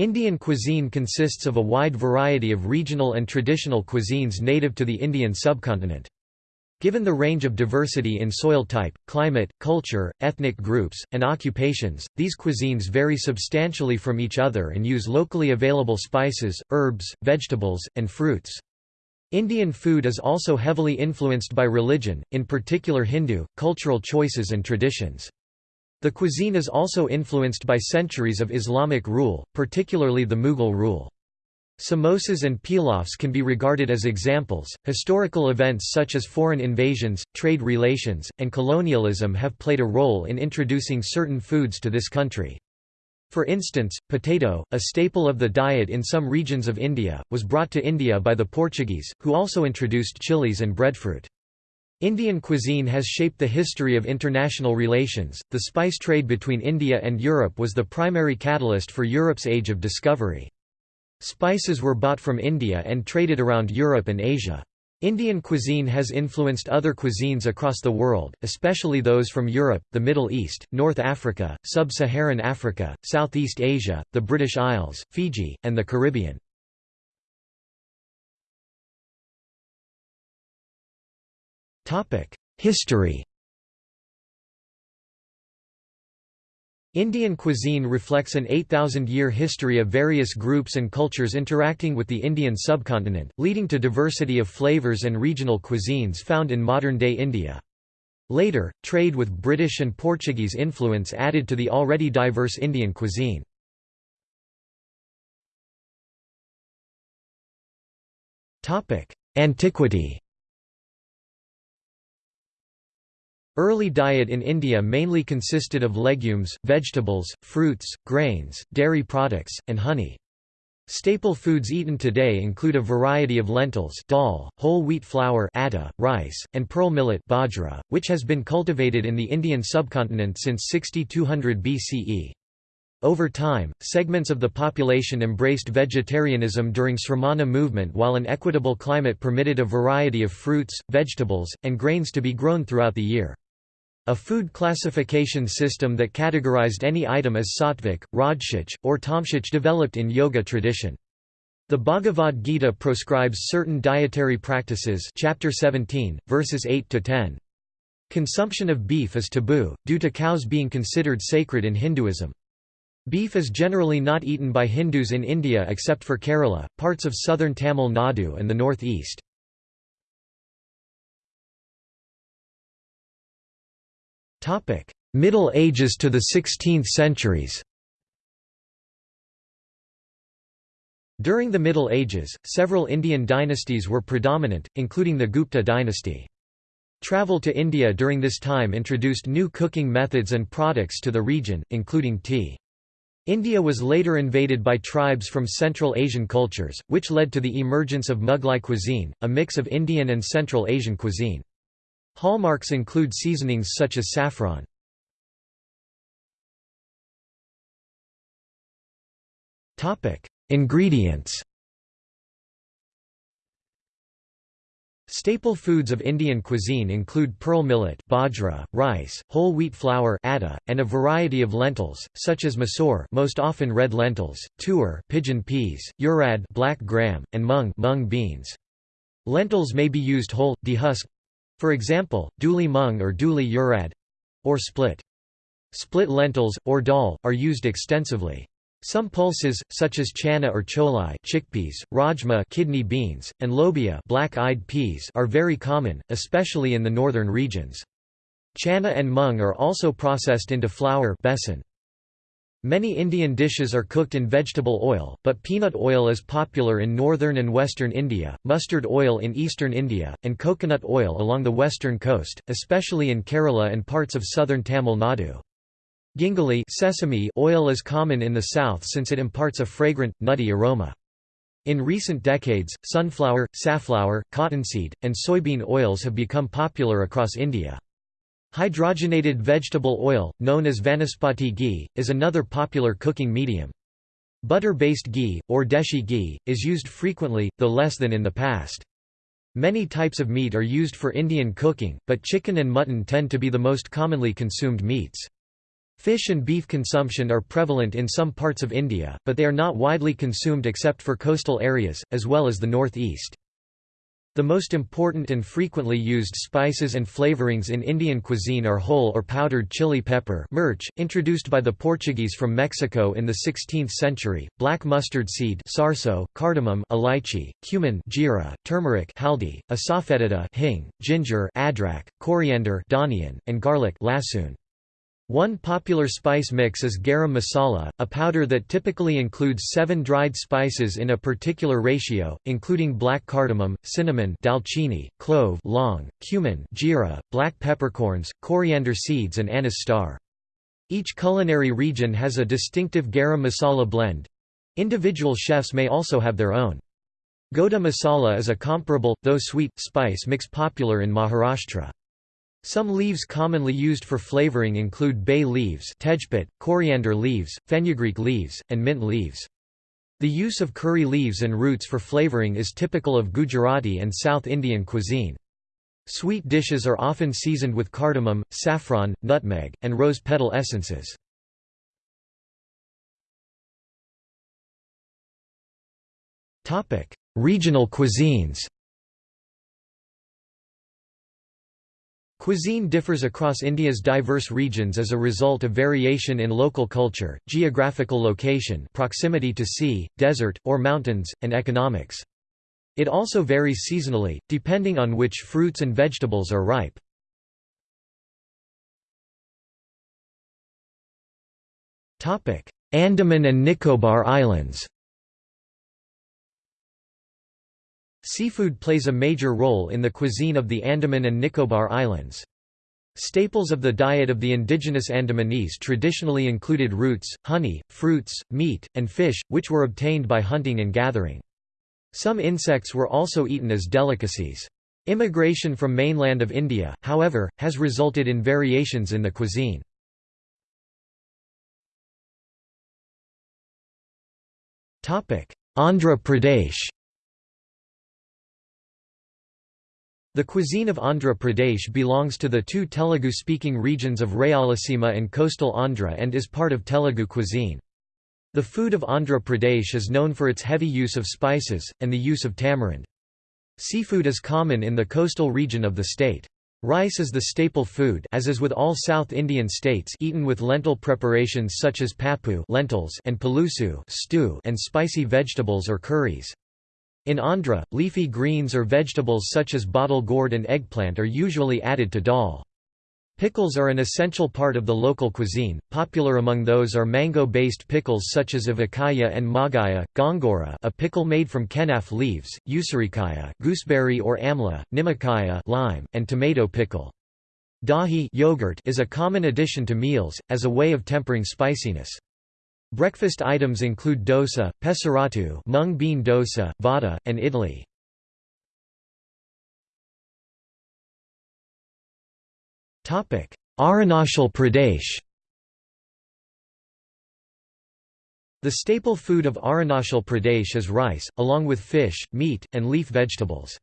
Indian cuisine consists of a wide variety of regional and traditional cuisines native to the Indian subcontinent. Given the range of diversity in soil type, climate, culture, ethnic groups, and occupations, these cuisines vary substantially from each other and use locally available spices, herbs, vegetables, and fruits. Indian food is also heavily influenced by religion, in particular Hindu, cultural choices and traditions. The cuisine is also influenced by centuries of Islamic rule, particularly the Mughal rule. Samosas and pilafs can be regarded as examples. Historical events such as foreign invasions, trade relations, and colonialism have played a role in introducing certain foods to this country. For instance, potato, a staple of the diet in some regions of India, was brought to India by the Portuguese, who also introduced chilies and breadfruit. Indian cuisine has shaped the history of international relations. The spice trade between India and Europe was the primary catalyst for Europe's age of discovery. Spices were bought from India and traded around Europe and Asia. Indian cuisine has influenced other cuisines across the world, especially those from Europe, the Middle East, North Africa, Sub-Saharan Africa, Southeast Asia, the British Isles, Fiji, and the Caribbean. History Indian cuisine reflects an 8,000-year history of various groups and cultures interacting with the Indian subcontinent, leading to diversity of flavors and regional cuisines found in modern-day India. Later, trade with British and Portuguese influence added to the already diverse Indian cuisine. Antiquity Early diet in India mainly consisted of legumes, vegetables, fruits, grains, dairy products, and honey. Staple foods eaten today include a variety of lentils dal, whole wheat flour atta, rice, and pearl millet bajra, which has been cultivated in the Indian subcontinent since 6200 BCE. Over time, segments of the population embraced vegetarianism during Sramana movement while an equitable climate permitted a variety of fruits, vegetables, and grains to be grown throughout the year. A food classification system that categorized any item as sattvic, rajasic, or tamasic developed in yoga tradition. The Bhagavad Gita proscribes certain dietary practices chapter 17, verses 8 to 10. Consumption of beef is taboo, due to cows being considered sacred in Hinduism. Beef is generally not eaten by Hindus in India except for Kerala, parts of southern Tamil Nadu and the northeast. Middle Ages to the 16th centuries During the Middle Ages, several Indian dynasties were predominant, including the Gupta dynasty. Travel to India during this time introduced new cooking methods and products to the region, including tea. India was later invaded by tribes from Central Asian cultures, which led to the emergence of Mughlai cuisine, a mix of Indian and Central Asian cuisine. Hallmarks include seasonings such as saffron. Ingredients Staple foods of Indian cuisine include pearl millet bajra, rice, whole wheat flour atta, and a variety of lentils, such as masoor most often red lentils, toor pigeon peas, urad black gram, and mung, mung beans. Lentils may be used whole, dehusked, for example, dhuli mung or dhuli urad or split. Split lentils, or dal, are used extensively. Some pulses, such as chana or cholai chickpeas, rajma kidney beans, and lobia black-eyed peas are very common, especially in the northern regions. Chana and mung are also processed into flour besan. Many Indian dishes are cooked in vegetable oil, but peanut oil is popular in northern and western India, mustard oil in eastern India, and coconut oil along the western coast, especially in Kerala and parts of southern Tamil Nadu. Gingelly sesame oil is common in the south since it imparts a fragrant, nutty aroma. In recent decades, sunflower, safflower, cottonseed, and soybean oils have become popular across India. Hydrogenated vegetable oil, known as vanaspati ghee, is another popular cooking medium. Butter-based ghee, or desi ghee, is used frequently, though less than in the past. Many types of meat are used for Indian cooking, but chicken and mutton tend to be the most commonly consumed meats. Fish and beef consumption are prevalent in some parts of India, but they are not widely consumed except for coastal areas, as well as the northeast. The most important and frequently used spices and flavorings in Indian cuisine are whole or powdered chili pepper mirch, introduced by the Portuguese from Mexico in the 16th century, black mustard seed sarso, cardamom elaichi, cumin jeera, turmeric haldi, asafoetida hing, ginger adrak, coriander dhaniyan, and garlic lasun. One popular spice mix is garam masala, a powder that typically includes seven dried spices in a particular ratio, including black cardamom, cinnamon dalchini, clove long, cumin jeera, black peppercorns, coriander seeds and anise star. Each culinary region has a distinctive garam masala blend. Individual chefs may also have their own. Goda masala is a comparable, though sweet, spice mix popular in Maharashtra. Some leaves commonly used for flavoring include bay leaves coriander leaves, fenugreek leaves, and mint leaves. The use of curry leaves and roots for flavoring is typical of Gujarati and South Indian cuisine. Sweet dishes are often seasoned with cardamom, saffron, nutmeg, and rose petal essences. Regional cuisines Cuisine differs across India's diverse regions as a result of variation in local culture, geographical location proximity to sea, desert, or mountains, and economics. It also varies seasonally, depending on which fruits and vegetables are ripe. Andaman and Nicobar Islands Seafood plays a major role in the cuisine of the Andaman and Nicobar Islands. Staples of the diet of the indigenous Andamanese traditionally included roots, honey, fruits, meat, and fish, which were obtained by hunting and gathering. Some insects were also eaten as delicacies. Immigration from mainland of India, however, has resulted in variations in the cuisine. Andhra Pradesh The cuisine of Andhra Pradesh belongs to the two Telugu-speaking regions of Rayalaseema and coastal Andhra and is part of Telugu cuisine. The food of Andhra Pradesh is known for its heavy use of spices, and the use of tamarind. Seafood is common in the coastal region of the state. Rice is the staple food as is with all South Indian states eaten with lentil preparations such as pappu lentils and palusu stew and spicy vegetables or curries. In Andhra, leafy greens or vegetables such as bottle gourd and eggplant are usually added to dal. Pickles are an essential part of the local cuisine, popular among those are mango-based pickles such as avakaya and magaya, gongura a pickle made from kenaf leaves, usirikaya gooseberry or amla, nimakaya lime, and tomato pickle. Dahi yogurt is a common addition to meals, as a way of tempering spiciness. Breakfast items include dosa, pesarattu mung bean dosa, vada, and idli. Arunachal Pradesh The staple food of Arunachal Pradesh is rice, along with fish, meat, and leaf vegetables.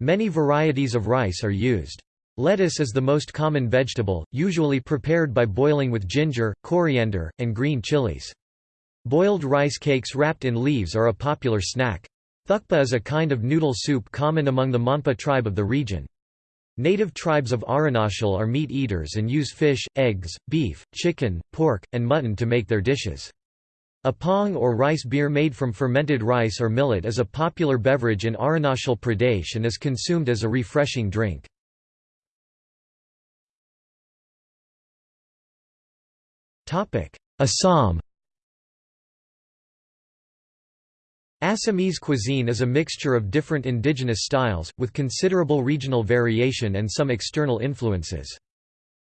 Many varieties of rice are used. Lettuce is the most common vegetable, usually prepared by boiling with ginger, coriander, and green chilies. Boiled rice cakes wrapped in leaves are a popular snack. Thukpa is a kind of noodle soup common among the Monpa tribe of the region. Native tribes of Arunachal are meat eaters and use fish, eggs, beef, chicken, pork, and mutton to make their dishes. Apong or rice beer made from fermented rice or millet is a popular beverage in Arunachal Pradesh and is consumed as a refreshing drink. Assam Assamese cuisine is a mixture of different indigenous styles, with considerable regional variation and some external influences.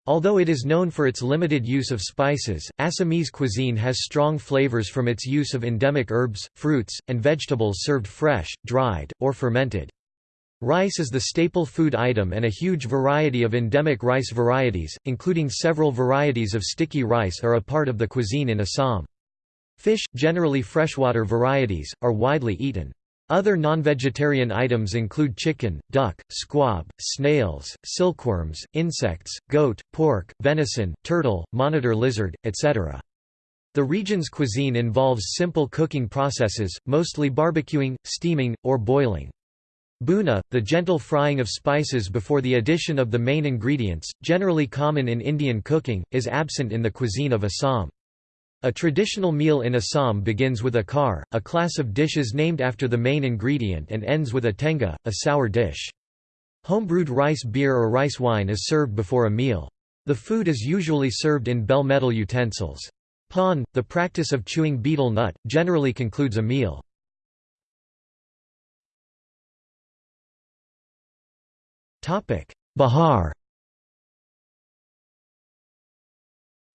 Although it is known for its limited use of spices, Assamese cuisine has strong flavors from its use of endemic herbs, fruits, and vegetables served fresh, dried, or fermented. Rice is the staple food item and a huge variety of endemic rice varieties, including several varieties of sticky rice are a part of the cuisine in Assam. Fish, generally freshwater varieties, are widely eaten. Other non-vegetarian items include chicken, duck, squab, snails, silkworms, insects, goat, pork, venison, turtle, monitor lizard, etc. The region's cuisine involves simple cooking processes, mostly barbecuing, steaming, or boiling. Bhuna, the gentle frying of spices before the addition of the main ingredients, generally common in Indian cooking, is absent in the cuisine of Assam. A traditional meal in Assam begins with a khar, a class of dishes named after the main ingredient and ends with a tenga, a sour dish. Homebrewed rice beer or rice wine is served before a meal. The food is usually served in bell metal utensils. Pan, the practice of chewing betel nut, generally concludes a meal. Bihar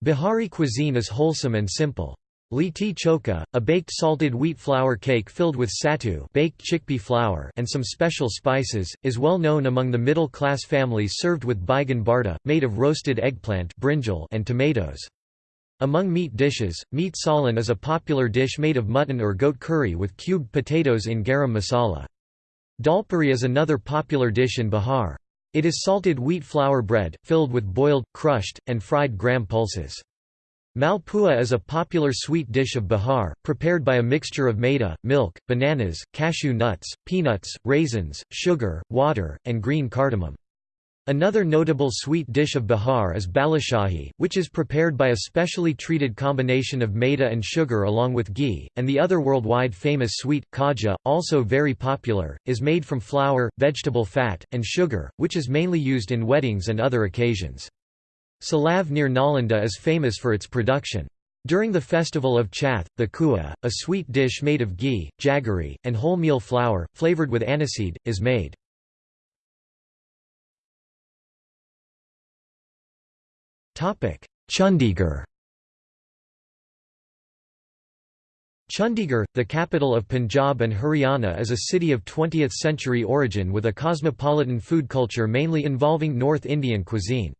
Bihari cuisine is wholesome and simple. Litti choka, a baked salted wheat flour cake filled with sattu baked chickpea flour and some special spices, is well known among the middle-class families served with baigan barta, made of roasted eggplant brinjal and tomatoes. Among meat dishes, meat salan is a popular dish made of mutton or goat curry with cubed potatoes in garam masala. Dalpuri is another popular dish in Bihar. It is salted wheat flour bread, filled with boiled, crushed, and fried gram pulses. Malpua is a popular sweet dish of Bihar, prepared by a mixture of maida, milk, bananas, cashew nuts, peanuts, raisins, sugar, water, and green cardamom. Another notable sweet dish of Bihar is balushahi, which is prepared by a specially treated combination of maida and sugar along with ghee, and the other worldwide famous sweet, khaja, also very popular, is made from flour, vegetable fat, and sugar, which is mainly used in weddings and other occasions. Salav near Nalanda is famous for its production. During the festival of Chhath, the kua, a sweet dish made of ghee, jaggery, and wholemeal flour, flavored with aniseed, is made. Chandigarh Chandigarh, the capital of Punjab and Haryana is a city of 20th-century origin with a cosmopolitan food culture mainly involving North Indian cuisine.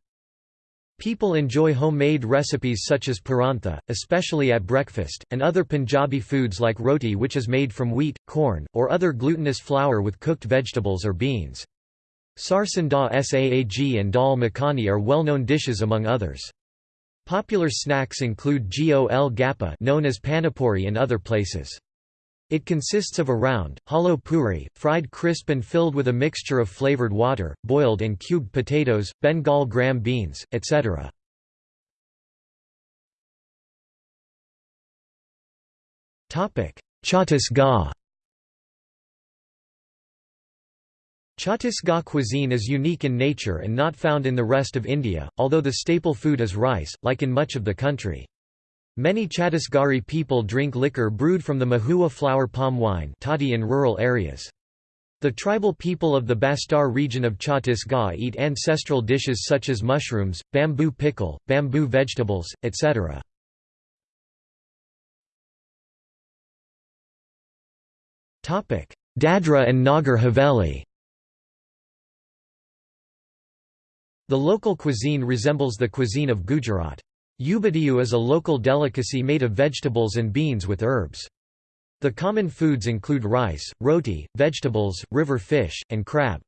People enjoy homemade recipes such as parantha, especially at breakfast, and other Punjabi foods like roti which is made from wheat, corn, or other glutinous flour with cooked vegetables or beans. Sarson da saag and dal makhani are well-known dishes among others. Popular snacks include gol gappa known as panipuri in other places. It consists of a round, hollow puri, fried crisp and filled with a mixture of flavored water, boiled and cubed potatoes, Bengal gram beans, etc. Chhattisgarh Chhattisgarh cuisine is unique in nature and not found in the rest of India, although the staple food is rice, like in much of the country. Many Chhattisgarhi people drink liquor brewed from the mahua flower palm wine toddy in rural areas. The tribal people of the Bastar region of Chhattisgarh eat ancestral dishes such as mushrooms, bamboo pickle, bamboo vegetables, etc. Dadra and Nagar Haveli The local cuisine resembles the cuisine of Gujarat. Ubadiyu is a local delicacy made of vegetables and beans with herbs. The common foods include rice, roti, vegetables, river fish, and crab.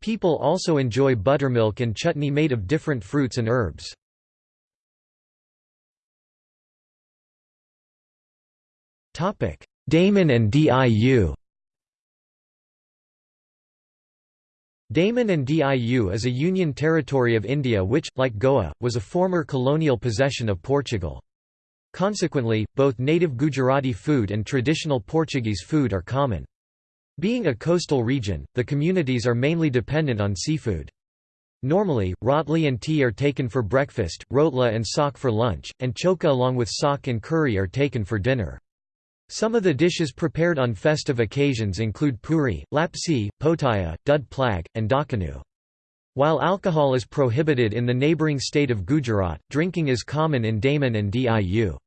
People also enjoy buttermilk and chutney made of different fruits and herbs. Daman and Diu Daman and Diu is a union territory of India which, like Goa, was a former colonial possession of Portugal. Consequently, both native Gujarati food and traditional Portuguese food are common. Being a coastal region, the communities are mainly dependent on seafood. Normally, rotli and tea are taken for breakfast, rotla and sak for lunch, and choka along with sak and curry are taken for dinner. Some of the dishes prepared on festive occasions include puri, lapsi, potaya, dud plag, and dakkanu. While alcohol is prohibited in the neighbouring state of Gujarat, drinking is common in Daman and Diu.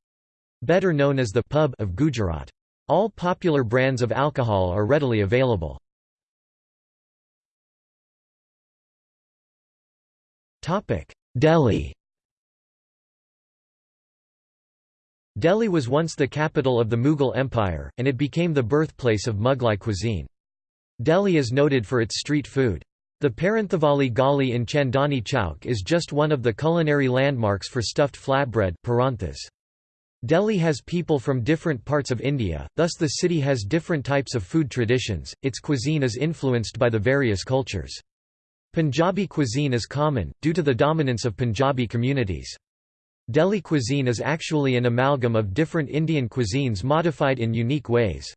Better known as the pub of Gujarat. All popular brands of alcohol are readily available. Delhi Delhi was once the capital of the Mughal Empire, and it became the birthplace of Mughlai cuisine. Delhi is noted for its street food. The Paranthavali Gali in Chandni Chowk is just one of the culinary landmarks for stuffed flatbread Delhi has people from different parts of India, thus the city has different types of food traditions, its cuisine is influenced by the various cultures. Punjabi cuisine is common, due to the dominance of Punjabi communities. Delhi cuisine is actually an amalgam of different Indian cuisines modified in unique ways.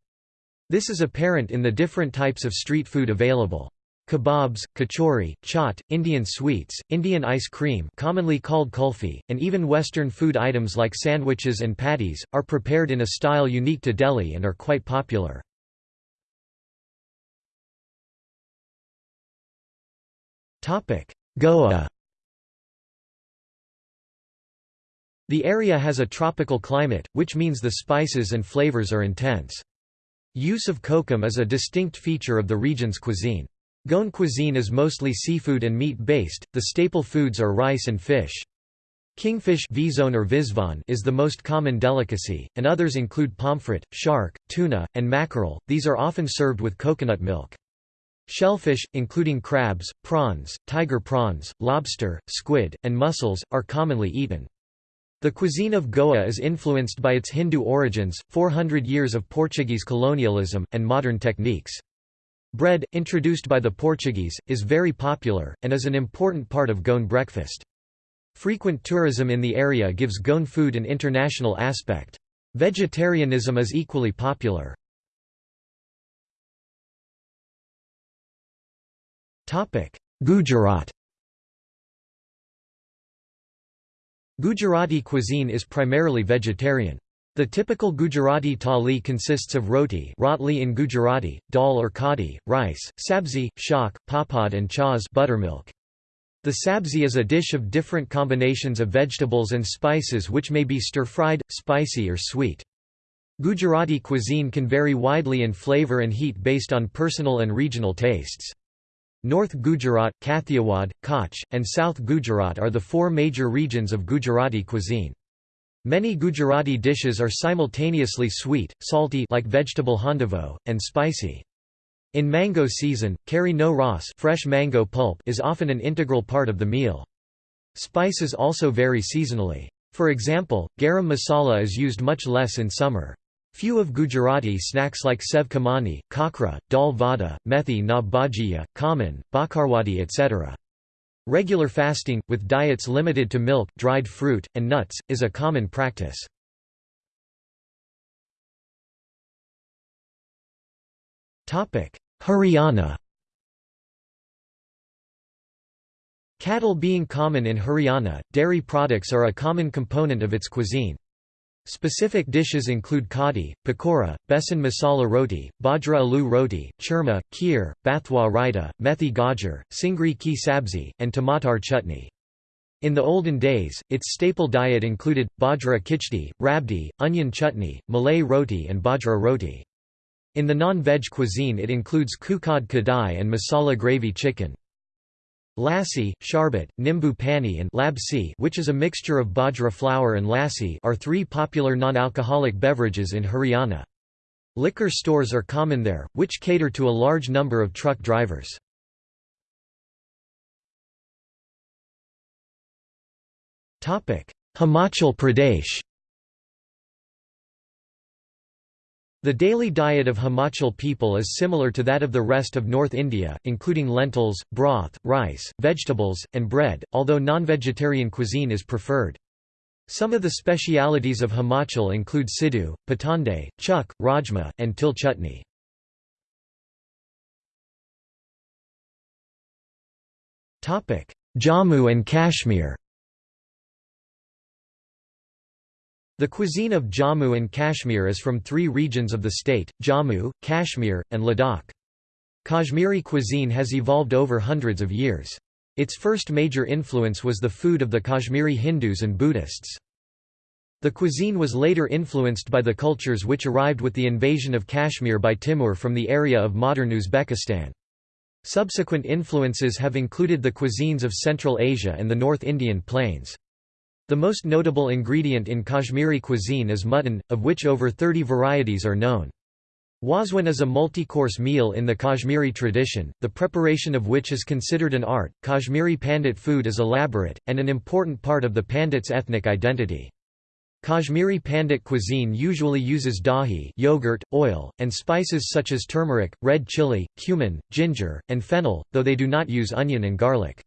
This is apparent in the different types of street food available. Kebabs, kachori, chaat, Indian sweets, Indian ice cream commonly called kulfi, and even Western food items like sandwiches and patties, are prepared in a style unique to Delhi and are quite popular. Goa The area has a tropical climate, which means the spices and flavors are intense. Use of kokum is a distinct feature of the region's cuisine. Goan cuisine is mostly seafood and meat-based, the staple foods are rice and fish. Kingfish or is the most common delicacy, and others include pomfret, shark, tuna, and mackerel, these are often served with coconut milk. Shellfish, including crabs, prawns, tiger prawns, lobster, squid, and mussels, are commonly eaten. The cuisine of Goa is influenced by its Hindu origins, 400 years of Portuguese colonialism, and modern techniques. Bread, introduced by the Portuguese, is very popular, and is an important part of Goan breakfast. Frequent tourism in the area gives Goan food an international aspect. Vegetarianism is equally popular. Gujarat Gujarati cuisine is primarily vegetarian. The typical Gujarati thali consists of roti rotli in Gujarati, dal or kadi, rice, sabzi, shak, papad and chas buttermilk. The sabzi is a dish of different combinations of vegetables and spices which may be stir-fried, spicy or sweet. Gujarati cuisine can vary widely in flavor and heat based on personal and regional tastes. North Gujarat, Kathiawad, Kutch, and South Gujarat are the four major regions of Gujarati cuisine. Many Gujarati dishes are simultaneously sweet, salty like vegetable handuvo, and spicy. In mango season, kari no ras fresh mango pulp is often an integral part of the meal. Spices also vary seasonally. For example, garam masala is used much less in summer. Few of Gujarati snacks like sev kamani, kakra, dal vada, methi na bhajiya, kaman, bakarwadi etc. Regular fasting, with diets limited to milk, dried fruit, and nuts, is a common practice. Haryana Cattle being common in Haryana, dairy products are a common component of its cuisine. Specific dishes include kadi, pakora, besan masala roti, bajra aloo roti, churma, kheer, bathwa raita, methi gajar, singri ki sabzi, and tamatar chutney. In the olden days, its staple diet included, bajra kichdi, rabdi, onion chutney, malay roti and bajra roti. In the non-veg cuisine it includes kukad kadai and masala gravy chicken. Lassi, sharbat, nimbu pani and labsi which is a mixture of bajra flour and lassi are three popular non-alcoholic beverages in Haryana. Liquor stores are common there, which cater to a large number of truck drivers. Himachal Pradesh The daily diet of Himachal people is similar to that of the rest of North India, including lentils, broth, rice, vegetables, and bread, although non-vegetarian cuisine is preferred. Some of the specialities of Himachal include sidhu, patande, chuk, rajma, and til chutney. Jammu and Kashmir The cuisine of Jammu and Kashmir is from three regions of the state, Jammu, Kashmir, and Ladakh. Kashmiri cuisine has evolved over hundreds of years. Its first major influence was the food of the Kashmiri Hindus and Buddhists. The cuisine was later influenced by the cultures which arrived with the invasion of Kashmir by Timur from the area of modern Uzbekistan. Subsequent influences have included the cuisines of Central Asia and the North Indian plains. The most notable ingredient in Kashmiri cuisine is mutton, of which over 30 varieties are known. Wazwan is a multi-course meal in the Kashmiri tradition, the preparation of which is considered an art. Kashmiri Pandit food is elaborate, and an important part of the Pandit's ethnic identity. Kashmiri Pandit cuisine usually uses dahi yogurt, oil, and spices such as turmeric, red chili, cumin, ginger, and fennel, though they do not use onion and garlic.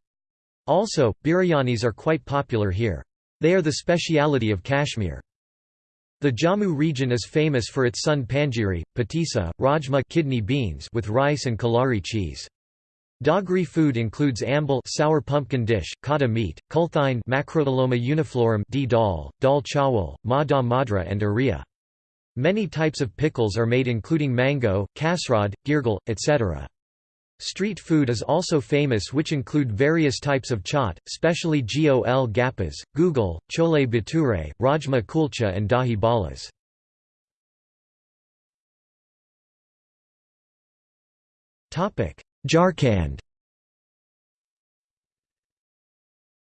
Also, biryanis are quite popular here. They are the speciality of Kashmir. The Jammu region is famous for its sun panjiri, patisa, rajma kidney beans with rice and kalari cheese. Dogri food includes ambal sour pumpkin dish, kata meat, kulthine Macrotyloma uniflorum d dal, dal chawal, ma da madra and aria. Many types of pickles are made including mango, kasrad, girgal, etc. Street food is also famous which include various types of chaat, specially gol gappas, google, chole bhature, rajma kulcha and dahi balas. Jharkhand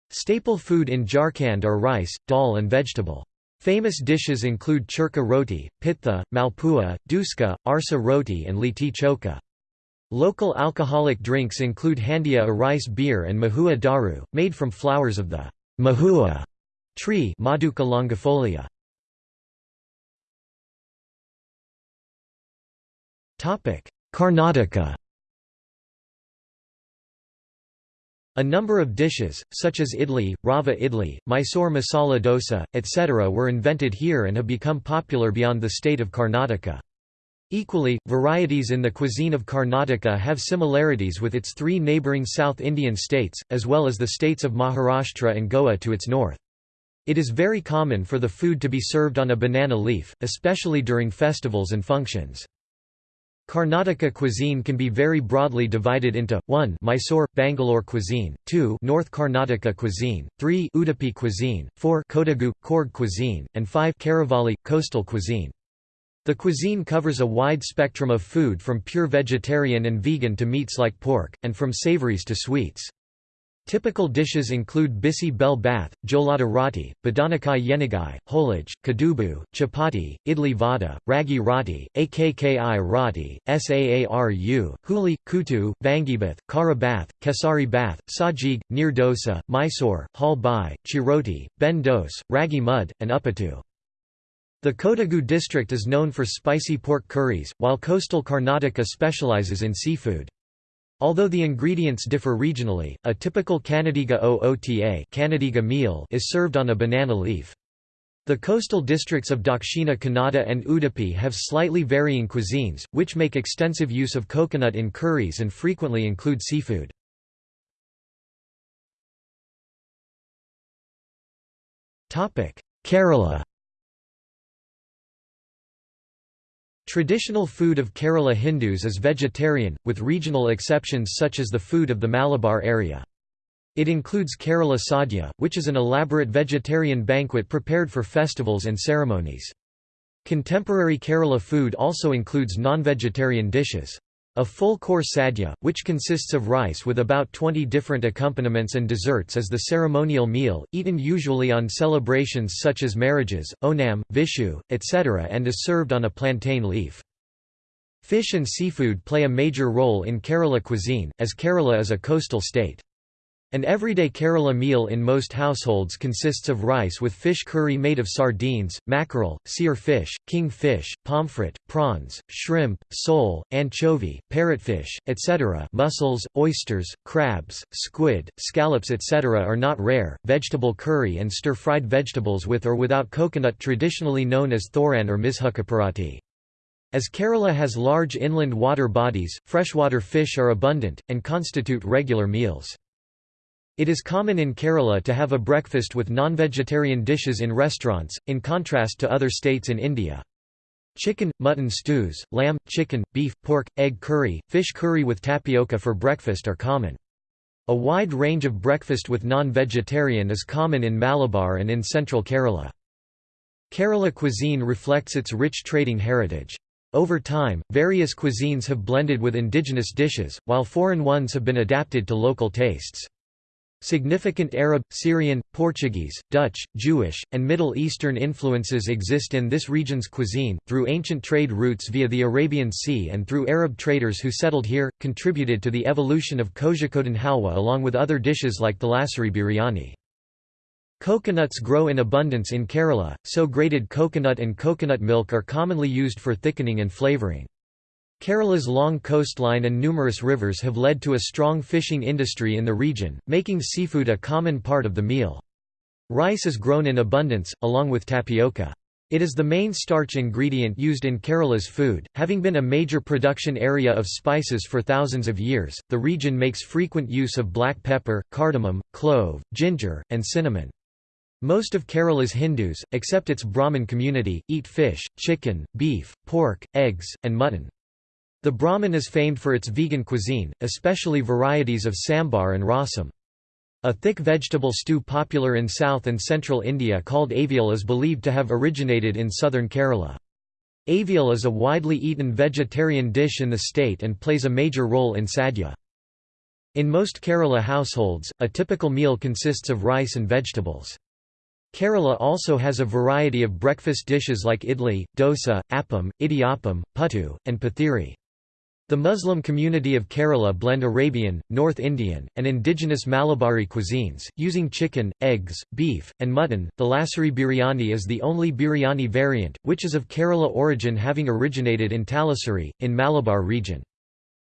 Staple food in Jharkhand are rice, dal and vegetable. Famous dishes include churka roti, pitha, malpua, duska, arsa roti and liti choka. Local alcoholic drinks include handia a rice beer and mahua daru, made from flowers of the mahua tree Madhuca longifolia. Karnataka A number of dishes, such as idli, rava idli, Mysore masala dosa, etc. were invented here and have become popular beyond the state of Karnataka. Equally, varieties in the cuisine of Karnataka have similarities with its three neighbouring South Indian states, as well as the states of Maharashtra and Goa to its north. It is very common for the food to be served on a banana leaf, especially during festivals and functions. Karnataka cuisine can be very broadly divided into 1 Mysore Bangalore cuisine, 2 North Karnataka cuisine, 3 Udupi cuisine, 4 Kodagu Coorg cuisine, and 5 Karavalli coastal cuisine. The cuisine covers a wide spectrum of food from pure vegetarian and vegan to meats like pork, and from savories to sweets. Typical dishes include bisi bel bath, jolada roti, badanakai yenigai, holage, kadubu, chapati, idli vada, ragi roti, akki roti, saaru, huli, kutu, vangibath, kara bath, kesari bath, sajig, nir dosa, mysore, hal bai, chiroti, ben dos, ragi mud, and uppattu. The Kodagu district is known for spicy pork curries, while coastal Karnataka specializes in seafood. Although the ingredients differ regionally, a typical Kannadiga oota Kannadiga meal is served on a banana leaf. The coastal districts of Dakshina Kannada and Udupi have slightly varying cuisines, which make extensive use of coconut in curries and frequently include seafood. Kerala Traditional food of Kerala Hindus is vegetarian, with regional exceptions such as the food of the Malabar area. It includes Kerala Sadhya, which is an elaborate vegetarian banquet prepared for festivals and ceremonies. Contemporary Kerala food also includes non-vegetarian dishes. A full-course sadhya, which consists of rice with about 20 different accompaniments and desserts is the ceremonial meal, eaten usually on celebrations such as marriages, Onam, Vishu, etc. and is served on a plantain leaf. Fish and seafood play a major role in Kerala cuisine, as Kerala is a coastal state. An everyday Kerala meal in most households consists of rice with fish curry made of sardines, mackerel, seer fish, king fish, pomfret, prawns, shrimp, sole, anchovy, parrotfish, etc. Mussels, oysters, crabs, squid, scallops etc. are not rare. Vegetable curry and stir-fried vegetables with or without coconut traditionally known as thoran or mishukkaparati. As Kerala has large inland water bodies, freshwater fish are abundant, and constitute regular meals. It is common in Kerala to have a breakfast with non-vegetarian dishes in restaurants, in contrast to other states in India. Chicken, mutton stews, lamb, chicken, beef, pork, egg curry, fish curry with tapioca for breakfast are common. A wide range of breakfast with non-vegetarian is common in Malabar and in central Kerala. Kerala cuisine reflects its rich trading heritage. Over time, various cuisines have blended with indigenous dishes, while foreign ones have been adapted to local tastes. Significant Arab, Syrian, Portuguese, Dutch, Jewish, and Middle Eastern influences exist in this region's cuisine, through ancient trade routes via the Arabian Sea and through Arab traders who settled here, contributed to the evolution of kozhikode halwa along with other dishes like thalassery biryani. Coconuts grow in abundance in Kerala, so grated coconut and coconut milk are commonly used for thickening and flavouring. Kerala's long coastline and numerous rivers have led to a strong fishing industry in the region, making seafood a common part of the meal. Rice is grown in abundance, along with tapioca. It is the main starch ingredient used in Kerala's food. Having been a major production area of spices for thousands of years, the region makes frequent use of black pepper, cardamom, clove, ginger, and cinnamon. Most of Kerala's Hindus, except its Brahmin community, eat fish, chicken, beef, pork, eggs, and mutton. The Brahmin is famed for its vegan cuisine, especially varieties of sambar and rasam. A thick vegetable stew popular in south and central India called avial is believed to have originated in southern Kerala. Avial is a widely eaten vegetarian dish in the state and plays a major role in sadhya. In most Kerala households, a typical meal consists of rice and vegetables. Kerala also has a variety of breakfast dishes like idli, dosa, appam, idiyappam, puttu, and pathiri. The Muslim community of Kerala blend Arabian, North Indian, and indigenous Malabari cuisines, using chicken, eggs, beef, and mutton. The Thalassery biryani is the only biryani variant, which is of Kerala origin having originated in Thalassery, in Malabar region.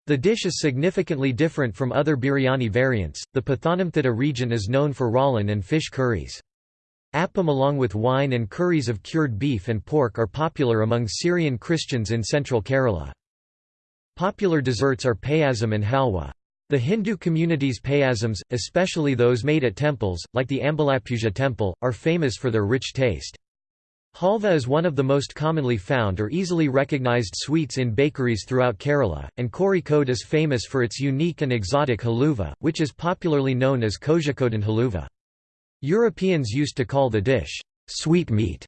The dish is significantly different from other biryani variants. The Pathanamthitta region is known for ralan and fish curries. Appam along with wine and curries of cured beef and pork are popular among Syrian Christians in central Kerala. Popular desserts are payasam and halwa. The Hindu community's payasams, especially those made at temples, like the Ambalappuzha temple, are famous for their rich taste. Halva is one of the most commonly found or easily recognized sweets in bakeries throughout Kerala, and Kozhikode is famous for its unique and exotic haluva, which is popularly known as Kozhikodan haluva. Europeans used to call the dish, sweet meat,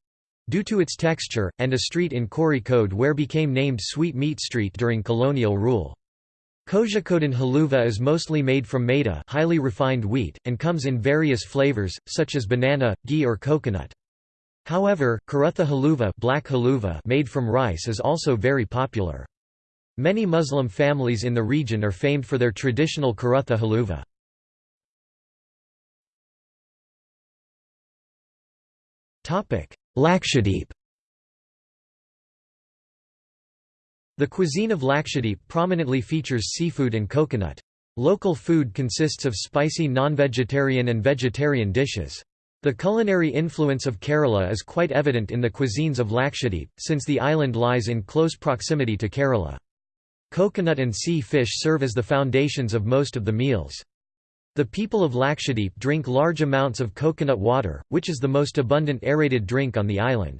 due to its texture, and a street in Kozhikode where became named Sweet Meat Street during colonial rule. Kozhikodan haluva is mostly made from maida highly refined wheat, and comes in various flavors, such as banana, ghee or coconut. However, karutha haluva, black haluva made from rice is also very popular. Many Muslim families in the region are famed for their traditional karutha haluva. Lakshadweep The cuisine of Lakshadweep prominently features seafood and coconut. Local food consists of spicy non-vegetarian and vegetarian dishes. The culinary influence of Kerala is quite evident in the cuisines of Lakshadweep, since the island lies in close proximity to Kerala. Coconut and sea fish serve as the foundations of most of the meals. The people of Lakshadweep drink large amounts of coconut water, which is the most abundant aerated drink on the island.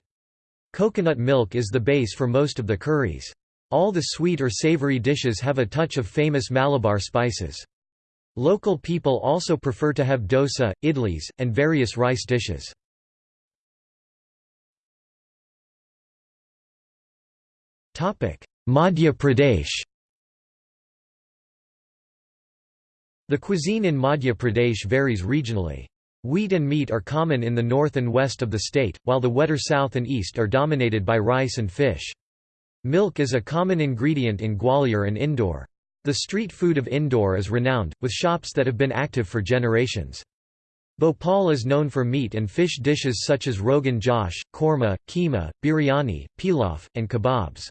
Coconut milk is the base for most of the curries. All the sweet or savory dishes have a touch of famous Malabar spices. Local people also prefer to have dosa, idlis, and various rice dishes. Madhya Pradesh The cuisine in Madhya Pradesh varies regionally. Wheat and meat are common in the north and west of the state, while the wetter south and east are dominated by rice and fish. Milk is a common ingredient in Gwalior and Indore. The street food of Indore is renowned, with shops that have been active for generations. Bhopal is known for meat and fish dishes such as rogan josh, korma, keema, biryani, pilaf, and kebabs.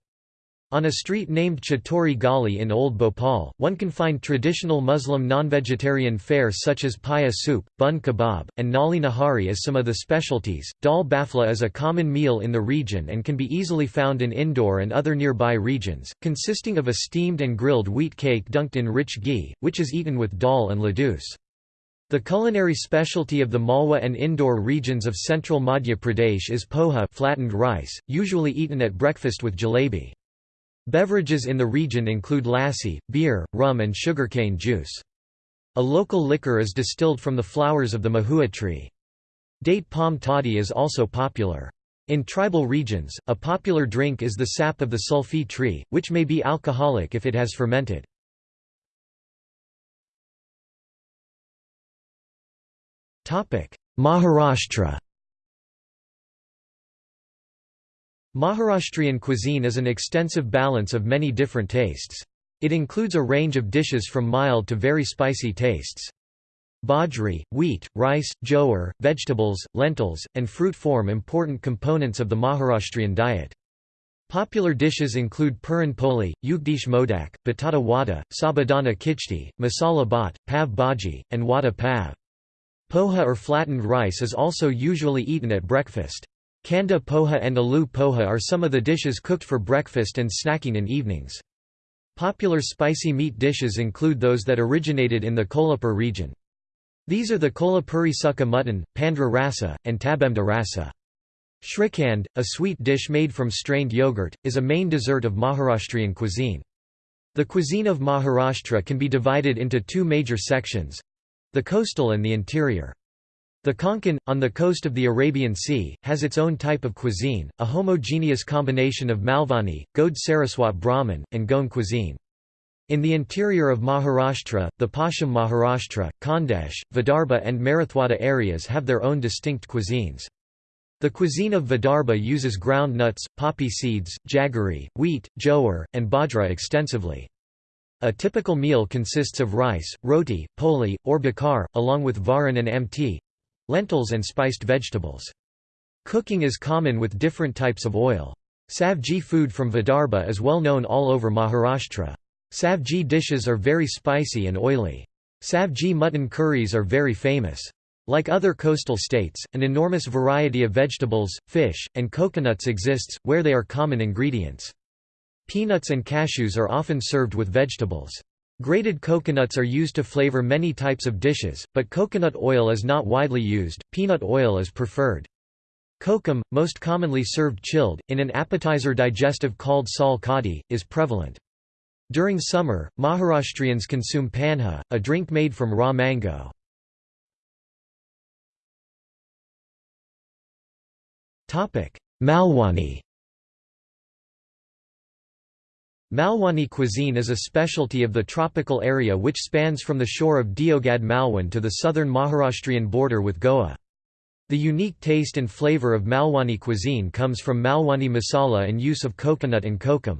On a street named Chatori Gali in Old Bhopal, one can find traditional Muslim non-vegetarian fare such as paya soup, bun kebab, and nali nahari as some of the specialties. Dal bafla is a common meal in the region and can be easily found in Indore and other nearby regions, consisting of a steamed and grilled wheat cake dunked in rich ghee, which is eaten with dal and ladoos. The culinary specialty of the Malwa and Indore regions of central Madhya Pradesh is poha flattened rice, usually eaten at breakfast with jalebi. Beverages in the region include lassi, beer, rum and sugarcane juice. A local liquor is distilled from the flowers of the mahua tree. Date palm toddy is also popular. In tribal regions, a popular drink is the sap of the sulfi tree, which may be alcoholic if it has fermented. Maharashtra Maharashtrian cuisine is an extensive balance of many different tastes. It includes a range of dishes from mild to very spicy tastes. Bajri, wheat, rice, jowar, vegetables, lentils, and fruit form important components of the Maharashtrian diet. Popular dishes include puran poli, ugdish modak, batata wada, sabudana khichdi, masala bhat, pav bhaji, and wada pav. Poha or flattened rice is also usually eaten at breakfast. Kanda poha and aloo poha are some of the dishes cooked for breakfast and snacking in evenings. Popular spicy meat dishes include those that originated in the Kolhapur region. These are the Kolhapuri sukka mutton, pandra rasa, and tabemda rasa. Shrikhand, a sweet dish made from strained yogurt, is a main dessert of Maharashtrian cuisine. The cuisine of Maharashtra can be divided into two major sections—the coastal and the interior. The Konkan, on the coast of the Arabian Sea, has its own type of cuisine, a homogeneous combination of Malvani, Gode Saraswat Brahmin, and Goan cuisine. In the interior of Maharashtra, the Paschim Maharashtra, Khandesh, Vidarbha and Marathwada areas have their own distinct cuisines. The cuisine of Vidarbha uses ground nuts, poppy seeds, jaggery, wheat, jowar, and bajra extensively. A typical meal consists of rice, roti, poli, or bakar, along with varan and amti, lentils and spiced vegetables. Cooking is common with different types of oil. Savji food from Vidarbha is well known all over Maharashtra. Savji dishes are very spicy and oily. Savji mutton curries are very famous. Like other coastal states, an enormous variety of vegetables, fish, and coconuts exists, where they are common ingredients. Peanuts and cashews are often served with vegetables. Grated coconuts are used to flavor many types of dishes, but coconut oil is not widely used, peanut oil is preferred. Kokum, most commonly served chilled, in an appetizer digestive called sal kadi, is prevalent. During summer, Maharashtrians consume panha, a drink made from raw mango. Malwani Malwani cuisine is a specialty of the tropical area which spans from the shore of Devgad Malwan to the southern Maharashtrian border with Goa. The unique taste and flavor of Malwani cuisine comes from Malwani masala and use of coconut and kokum.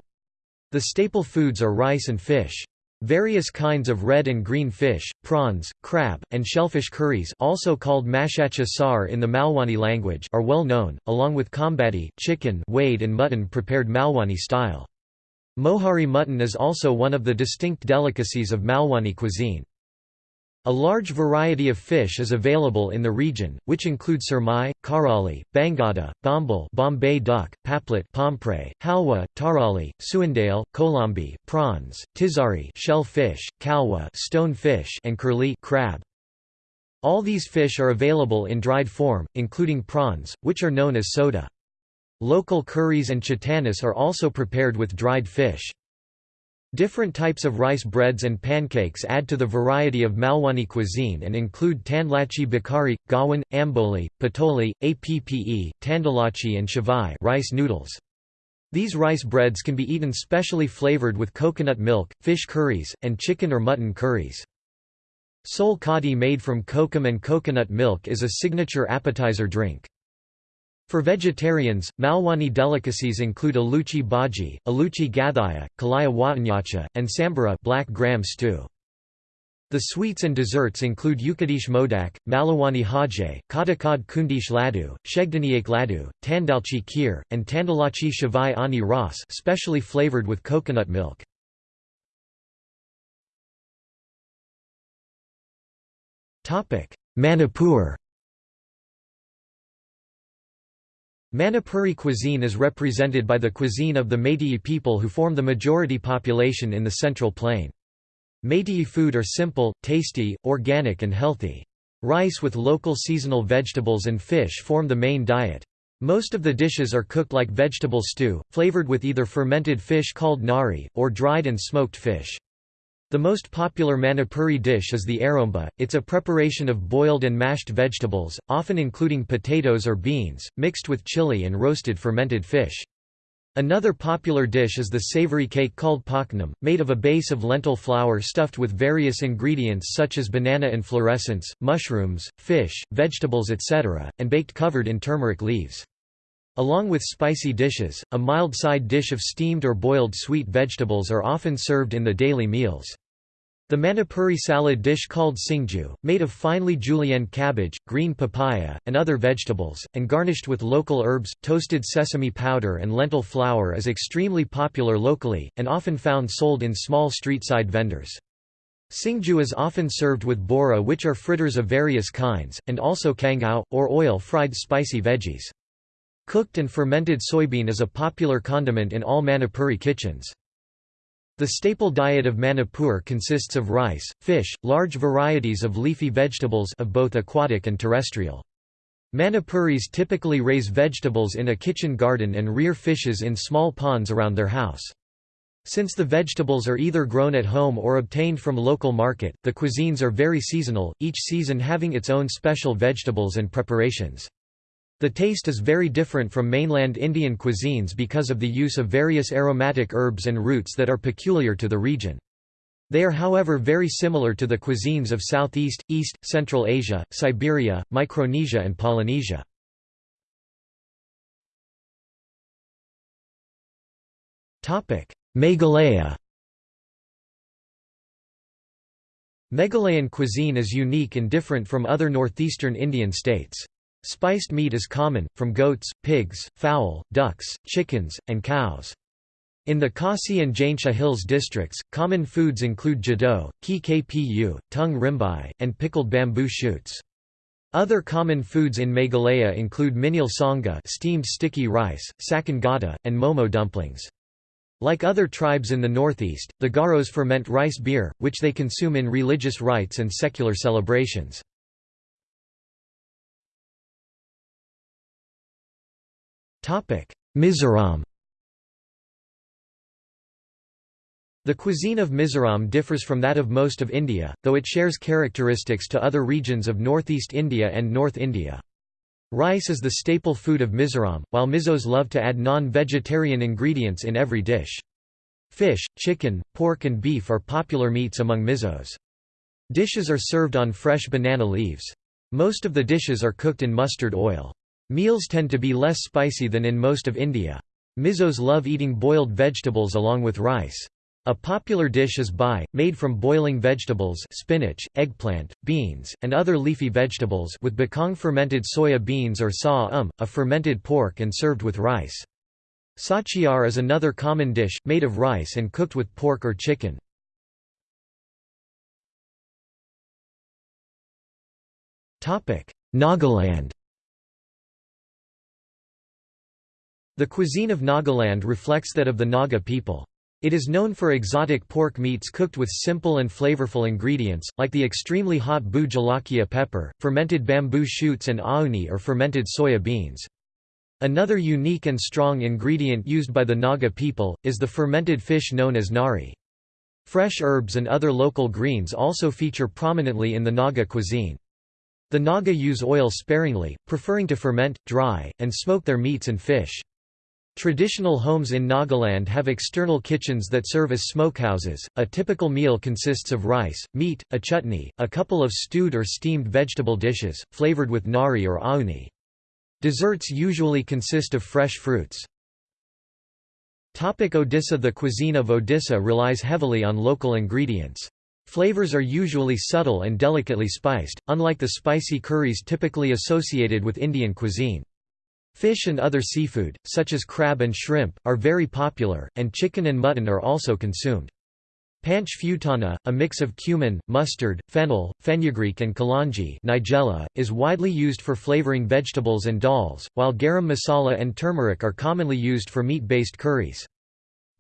The staple foods are rice and fish. Various kinds of red and green fish, prawns, crab, and shellfish curries also called mashacha sar in the Malwani language are well known, along with kambadi, chicken wade and mutton prepared Malwani style. Mohari mutton is also one of the distinct delicacies of Malwani cuisine. A large variety of fish is available in the region, which include surmai, karali, bangada, bombal Bombay duck, paplet pomfret, halwa, tarali, suindale, kolambi, prawns, tizari shell fish, kalwa stone fish and curly crab. All these fish are available in dried form, including prawns, which are known as soda. Local curries and chitanis are also prepared with dried fish. Different types of rice breads and pancakes add to the variety of Malwani cuisine and include tandlachi bakari, gawan, amboli, patoli, appe, tandalachi and shavai rice noodles. These rice breads can be eaten specially flavored with coconut milk, fish curries, and chicken or mutton curries. Sol kadi made from kokum and coconut milk is a signature appetizer drink. For vegetarians, Malwani delicacies include aluchi bhaji, aluchi gathaya, kalaya watanyacha, and sambara black gram stew. The sweets and desserts include Ukadish modak, Malawani haje, Katakad kundish ladu, Shegdaniyak ladu, Tandalchi kheer, and Tandalachi shavai ani ras specially flavored with coconut milk. Manipur Manipuri cuisine is represented by the cuisine of the Meitei people who form the majority population in the Central Plain. Meitei food are simple, tasty, organic and healthy. Rice with local seasonal vegetables and fish form the main diet. Most of the dishes are cooked like vegetable stew, flavored with either fermented fish called ngari, or dried and smoked fish. The most popular Manipuri dish is the aromba, it's a preparation of boiled and mashed vegetables, often including potatoes or beans, mixed with chili and roasted fermented fish. Another popular dish is the savory cake called paknam, made of a base of lentil flour stuffed with various ingredients such as banana inflorescence, mushrooms, fish, vegetables etc., and baked covered in turmeric leaves. Along with spicy dishes, a mild side dish of steamed or boiled sweet vegetables are often served in the daily meals. The Manipuri salad dish called singju, made of finely julienne cabbage, green papaya, and other vegetables, and garnished with local herbs, toasted sesame powder and lentil flour is extremely popular locally, and often found sold in small street-side vendors. Singju is often served with bora which are fritters of various kinds, and also kangao, or oil-fried spicy veggies. Cooked and fermented soybean is a popular condiment in all Manipuri kitchens. The staple diet of Manipur consists of rice, fish, large varieties of leafy vegetables of both aquatic and terrestrial. Manipuris typically raise vegetables in a kitchen garden and rear fishes in small ponds around their house. Since the vegetables are either grown at home or obtained from local market, the cuisines are very seasonal, each season having its own special vegetables and preparations. The taste is very different from mainland Indian cuisines because of the use of various aromatic herbs and roots that are peculiar to the region. They are however very similar to the cuisines of Southeast, East, Central Asia, Siberia, Micronesia and Polynesia. Meghalaya Meghalayan cuisine is unique and different from other northeastern Indian states. Spiced meat is common, from goats, pigs, fowl, ducks, chickens, and cows. In the Khasi and Jaintia Hills districts, common foods include jado, ki kpu, tung rimbai, and pickled bamboo shoots. Other common foods in Meghalaya include minil sanga steamed sticky rice, sakan gata, and momo dumplings. Like other tribes in the northeast, the Garos ferment rice beer, which they consume in religious rites and secular celebrations. Mizoram The cuisine of Mizoram differs from that of most of India, though it shares characteristics to other regions of northeast India and North India. Rice is the staple food of Mizoram, while Mizos love to add non-vegetarian ingredients in every dish. Fish, chicken, pork and beef are popular meats among Mizos. Dishes are served on fresh banana leaves. Most of the dishes are cooked in mustard oil. Meals tend to be less spicy than in most of India. Mizos love eating boiled vegetables along with rice. A popular dish is bai, made from boiling vegetables spinach, eggplant, beans, and other leafy vegetables with bakong fermented soya beans or sa um, a fermented pork and served with rice. Sachiar is another common dish, made of rice and cooked with pork or chicken. Nagaland The cuisine of Nagaland reflects that of the Naga people. It is known for exotic pork meats cooked with simple and flavorful ingredients, like the extremely hot bhut jolokia pepper, fermented bamboo shoots and auni or fermented soya beans. Another unique and strong ingredient used by the Naga people, is the fermented fish known as ngari. Fresh herbs and other local greens also feature prominently in the Naga cuisine. The Naga use oil sparingly, preferring to ferment, dry, and smoke their meats and fish. Traditional homes in Nagaland have external kitchens that serve as smokehouses. A typical meal consists of rice, meat, a chutney, a couple of stewed or steamed vegetable dishes, flavored with ngari or auni. Desserts usually consist of fresh fruits. Topic Odisha The cuisine of Odisha relies heavily on local ingredients. Flavors are usually subtle and delicately spiced, unlike the spicy curries typically associated with Indian cuisine. Fish and other seafood, such as crab and shrimp, are very popular, and chicken and mutton are also consumed. Panch futana, a mix of cumin, mustard, fennel, fenugreek and kalanji nigella, is widely used for flavoring vegetables and dals, while garam masala and turmeric are commonly used for meat-based curries.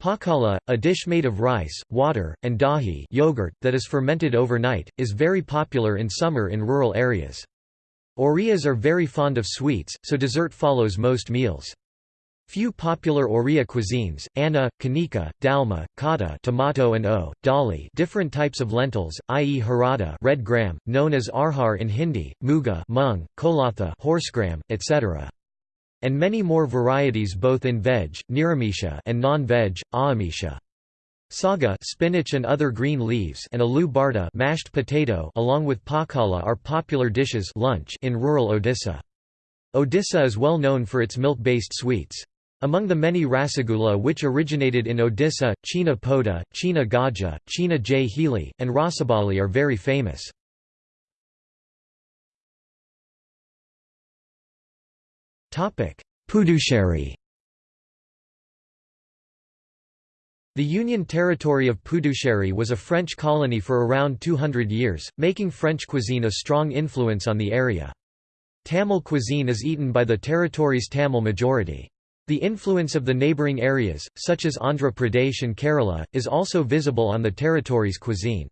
Pakala, a dish made of rice, water, and dahi yogurt, that is fermented overnight, is very popular in summer in rural areas. Oriyas are very fond of sweets, so dessert follows most meals. Few popular Oriya cuisines, anna, kanika, dalma, kata tomato and o, dali different types of lentils, i.e. harada red gram, known as arhar in Hindi, muga mung, kolatha horsegram, etc. and many more varieties both in veg niramisha and non-veg, aamisha. Saga spinach and other green leaves and aloo barta mashed potato along with pakala are popular dishes lunch in rural Odisha. Odisha is well known for its milk-based sweets. Among the many rasagula which originated in Odisha, Chhena Poda, Chhena Gaja, Chhena Jhili, and Rasabali are very famous. Puducherry The Union territory of Puducherry was a French colony for around 200 years, making French cuisine a strong influence on the area. Tamil cuisine is eaten by the territory's Tamil majority. The influence of the neighbouring areas, such as Andhra Pradesh and Kerala, is also visible on the territory's cuisine.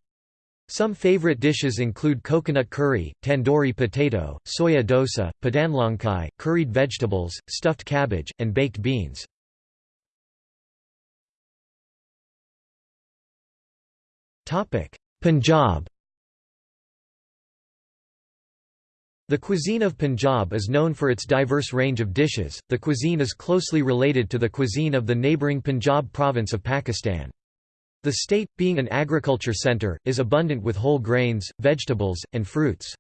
Some favourite dishes include coconut curry, tandoori potato, soya dosa, padanlankai, curried vegetables, stuffed cabbage, and baked beans. Punjab The cuisine of Punjab is known for its diverse range of dishes. The cuisine is closely related to the cuisine of the neighbouring Punjab province of Pakistan. The state, being an agriculture centre, is abundant with whole grains, vegetables, and fruits.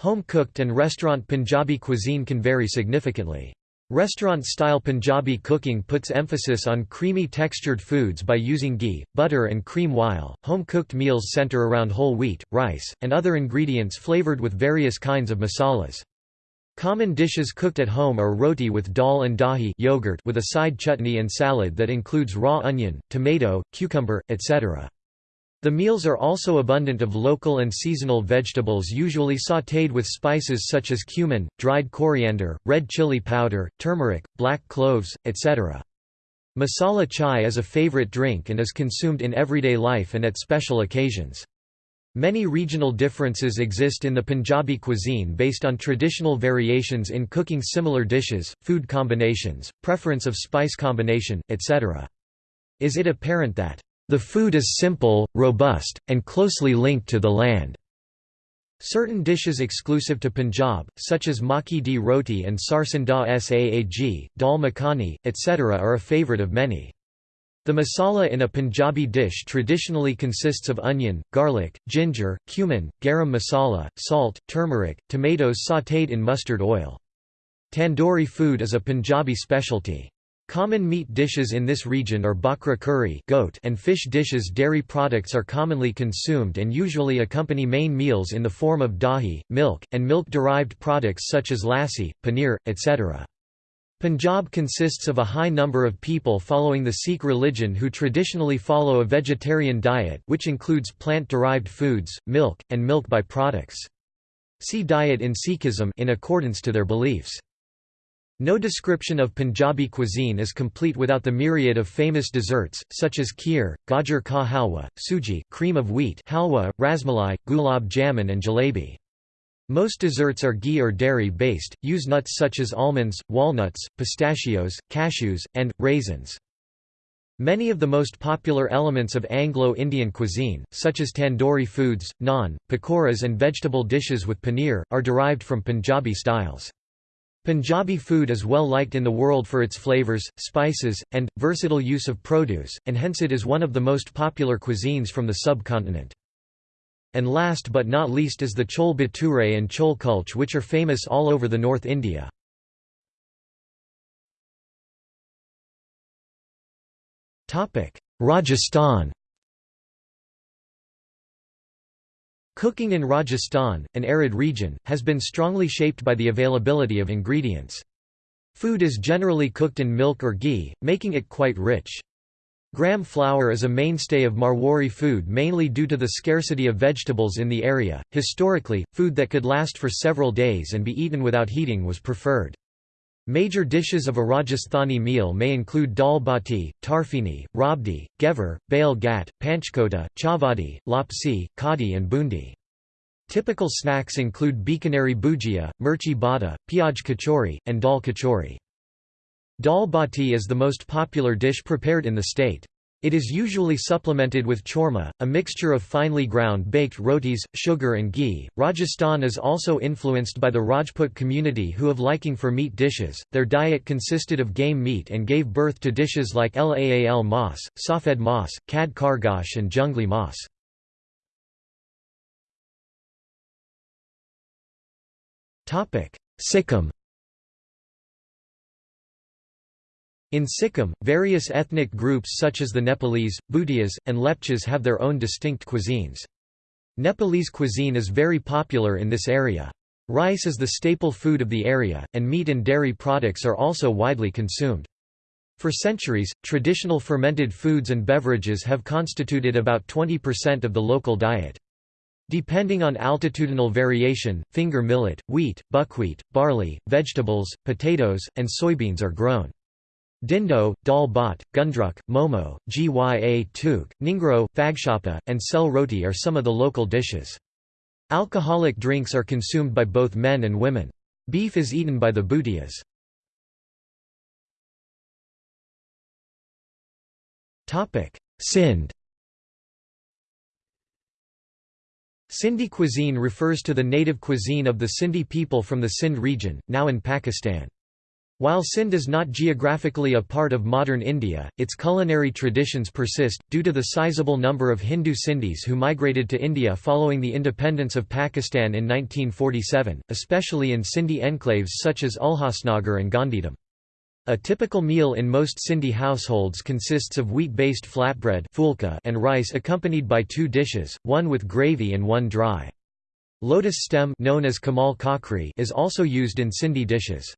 Home-cooked and restaurant Punjabi cuisine can vary significantly. Restaurant-style Punjabi cooking puts emphasis on creamy textured foods by using ghee, butter and cream while, home-cooked meals center around whole wheat, rice, and other ingredients flavored with various kinds of masalas. Common dishes cooked at home are roti with dal and dahi yogurt with a side chutney and salad that includes raw onion, tomato, cucumber, etc. The meals are also abundant of local and seasonal vegetables usually sautéed with spices such as cumin, dried coriander, red chili powder, turmeric, black cloves, etc. Masala chai is a favorite drink and is consumed in everyday life and at special occasions. Many regional differences exist in the Punjabi cuisine based on traditional variations in cooking similar dishes, food combinations, preference of spice combination, etc. Is it apparent that the food is simple, robust, and closely linked to the land. Certain dishes exclusive to Punjab, such as makki di roti and sarson da saag, dal makhani, etc. are a favourite of many. The masala in a Punjabi dish traditionally consists of onion, garlic, ginger, cumin, garam masala, salt, turmeric, tomatoes sautéed in mustard oil. Tandoori food is a Punjabi specialty. Common meat dishes in this region are bakra curry goat and fish dishes dairy products are commonly consumed and usually accompany main meals in the form of dahi, milk, and milk-derived products such as lassi, paneer, etc. Punjab consists of a high number of people following the Sikh religion who traditionally follow a vegetarian diet which includes plant-derived foods, milk, and milk by-products. See diet in Sikhism in accordance to their beliefs. No description of Punjabi cuisine is complete without the myriad of famous desserts, such as kheer, gajar ka halwa, suji cream of wheat halwa, rasmalai, gulab jamun and jalebi. Most desserts are ghee or dairy-based, use nuts such as almonds, walnuts, pistachios, cashews, and, raisins. Many of the most popular elements of Anglo-Indian cuisine, such as tandoori foods, naan, pakoras and vegetable dishes with paneer, are derived from Punjabi styles. Punjabi food is well liked in the world for its flavors, spices, and, versatile use of produce, and hence it is one of the most popular cuisines from the subcontinent. And last but not least is the chole bhature and chole kulche which are famous all over the North India. Rajasthan Cooking in Rajasthan, an arid region, has been strongly shaped by the availability of ingredients. Food is generally cooked in milk or ghee, making it quite rich. Gram flour is a mainstay of Marwari food mainly due to the scarcity of vegetables in the area. Historically, food that could last for several days and be eaten without heating was preferred. Major dishes of a Rajasthani meal may include dal bati, tarfini, rabdi, gevar, bail gat, panchkota, chavadi, lapsi, kadi and bundi. Typical snacks include Bikaneri bhujia, mirchi bada, piyaj kachori, and dal kachori. Dal bati is the most popular dish prepared in the state. It is usually supplemented with churma, a mixture of finely ground baked rotis, sugar and ghee. Rajasthan is also influenced by the Rajput community who have liking for meat dishes. Their diet consisted of game meat and gave birth to dishes like laal mas, safed mas, khad khargosh and jungli mas. Sikkim In Sikkim, various ethnic groups such as the Nepalese, Bhutias, and Lepchas have their own distinct cuisines. Nepalese cuisine is very popular in this area. Rice is the staple food of the area, and meat and dairy products are also widely consumed. For centuries, traditional fermented foods and beverages have constituted about 20% of the local diet. Depending on altitudinal variation, finger millet, wheat, buckwheat, barley, vegetables, potatoes, and soybeans are grown. Dindo, dal bhat, gundruk, momo, gya tuk, ningro, fagshapa, and sel roti are some of the local dishes. Alcoholic drinks are consumed by both men and women. Beef is eaten by the Bhutias. Sindh Sindhi cuisine refers to the native cuisine of the Sindhi people from the Sindh region, now in Pakistan. While Sindh is not geographically a part of modern India, its culinary traditions persist, due to the sizable number of Hindu Sindhis who migrated to India following the independence of Pakistan in 1947, especially in Sindhi enclaves such as Ulhasnagar and Gandhidham. A typical meal in most Sindhi households consists of wheat-based flatbread and rice accompanied by two dishes, one with gravy and one dry. Lotus stem known as kamal kakri is also used in Sindhi dishes.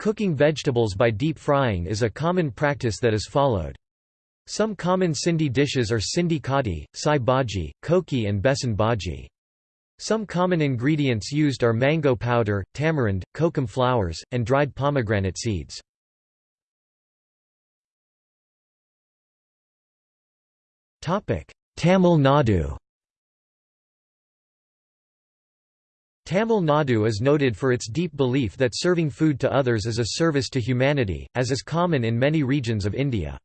Cooking vegetables by deep frying is a common practice that is followed. Some common Sindhi dishes are Sindhi kadi, sai bhaji, koki and besan bhaji. Some common ingredients used are mango powder, tamarind, kokum flowers, and dried pomegranate seeds. Tamil Nadu Tamil Nadu is noted for its deep belief that serving food to others is a service to humanity, as is common in many regions of India.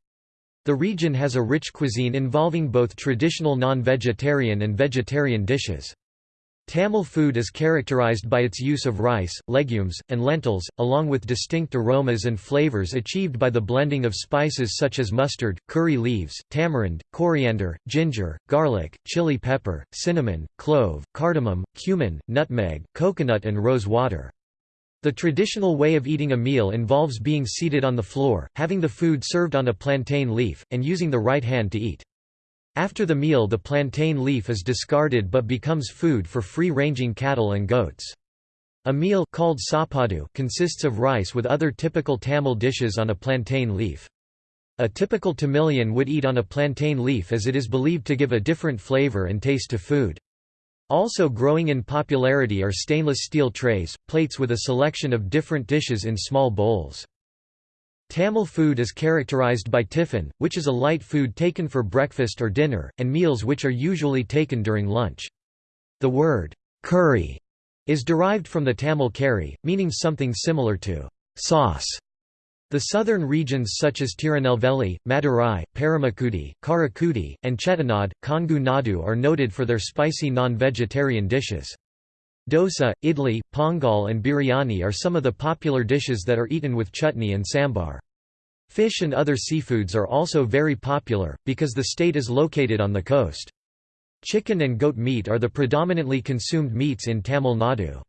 The region has a rich cuisine involving both traditional non-vegetarian and vegetarian dishes. Tamil food is characterized by its use of rice, legumes, and lentils, along with distinct aromas and flavors achieved by the blending of spices such as mustard, curry leaves, tamarind, coriander, ginger, garlic, chili pepper, cinnamon, clove, cardamom, cumin, nutmeg, coconut and rose water. The traditional way of eating a meal involves being seated on the floor, having the food served on a plantain leaf, and using the right hand to eat. After the meal the plantain leaf is discarded but becomes food for free-ranging cattle and goats. A meal called sapadu consists of rice with other typical Tamil dishes on a plantain leaf. A typical Tamilian would eat on a plantain leaf as it is believed to give a different flavor and taste to food. Also growing in popularity are stainless steel trays, plates with a selection of different dishes in small bowls. Tamil food is characterized by tiffin, which is a light food taken for breakfast or dinner, and meals which are usually taken during lunch. The word, curry, is derived from the Tamil kari, meaning something similar to sauce. The southern regions such as Tirunelveli, Madurai, Paramakudi, Karaikudi, and Chettinad, Kongu Nadu are noted for their spicy non-vegetarian dishes. Dosa, idli, pongal and biryani are some of the popular dishes that are eaten with chutney and sambar. Fish and other seafoods are also very popular, because the state is located on the coast. Chicken and goat meat are the predominantly consumed meats in Tamil Nadu.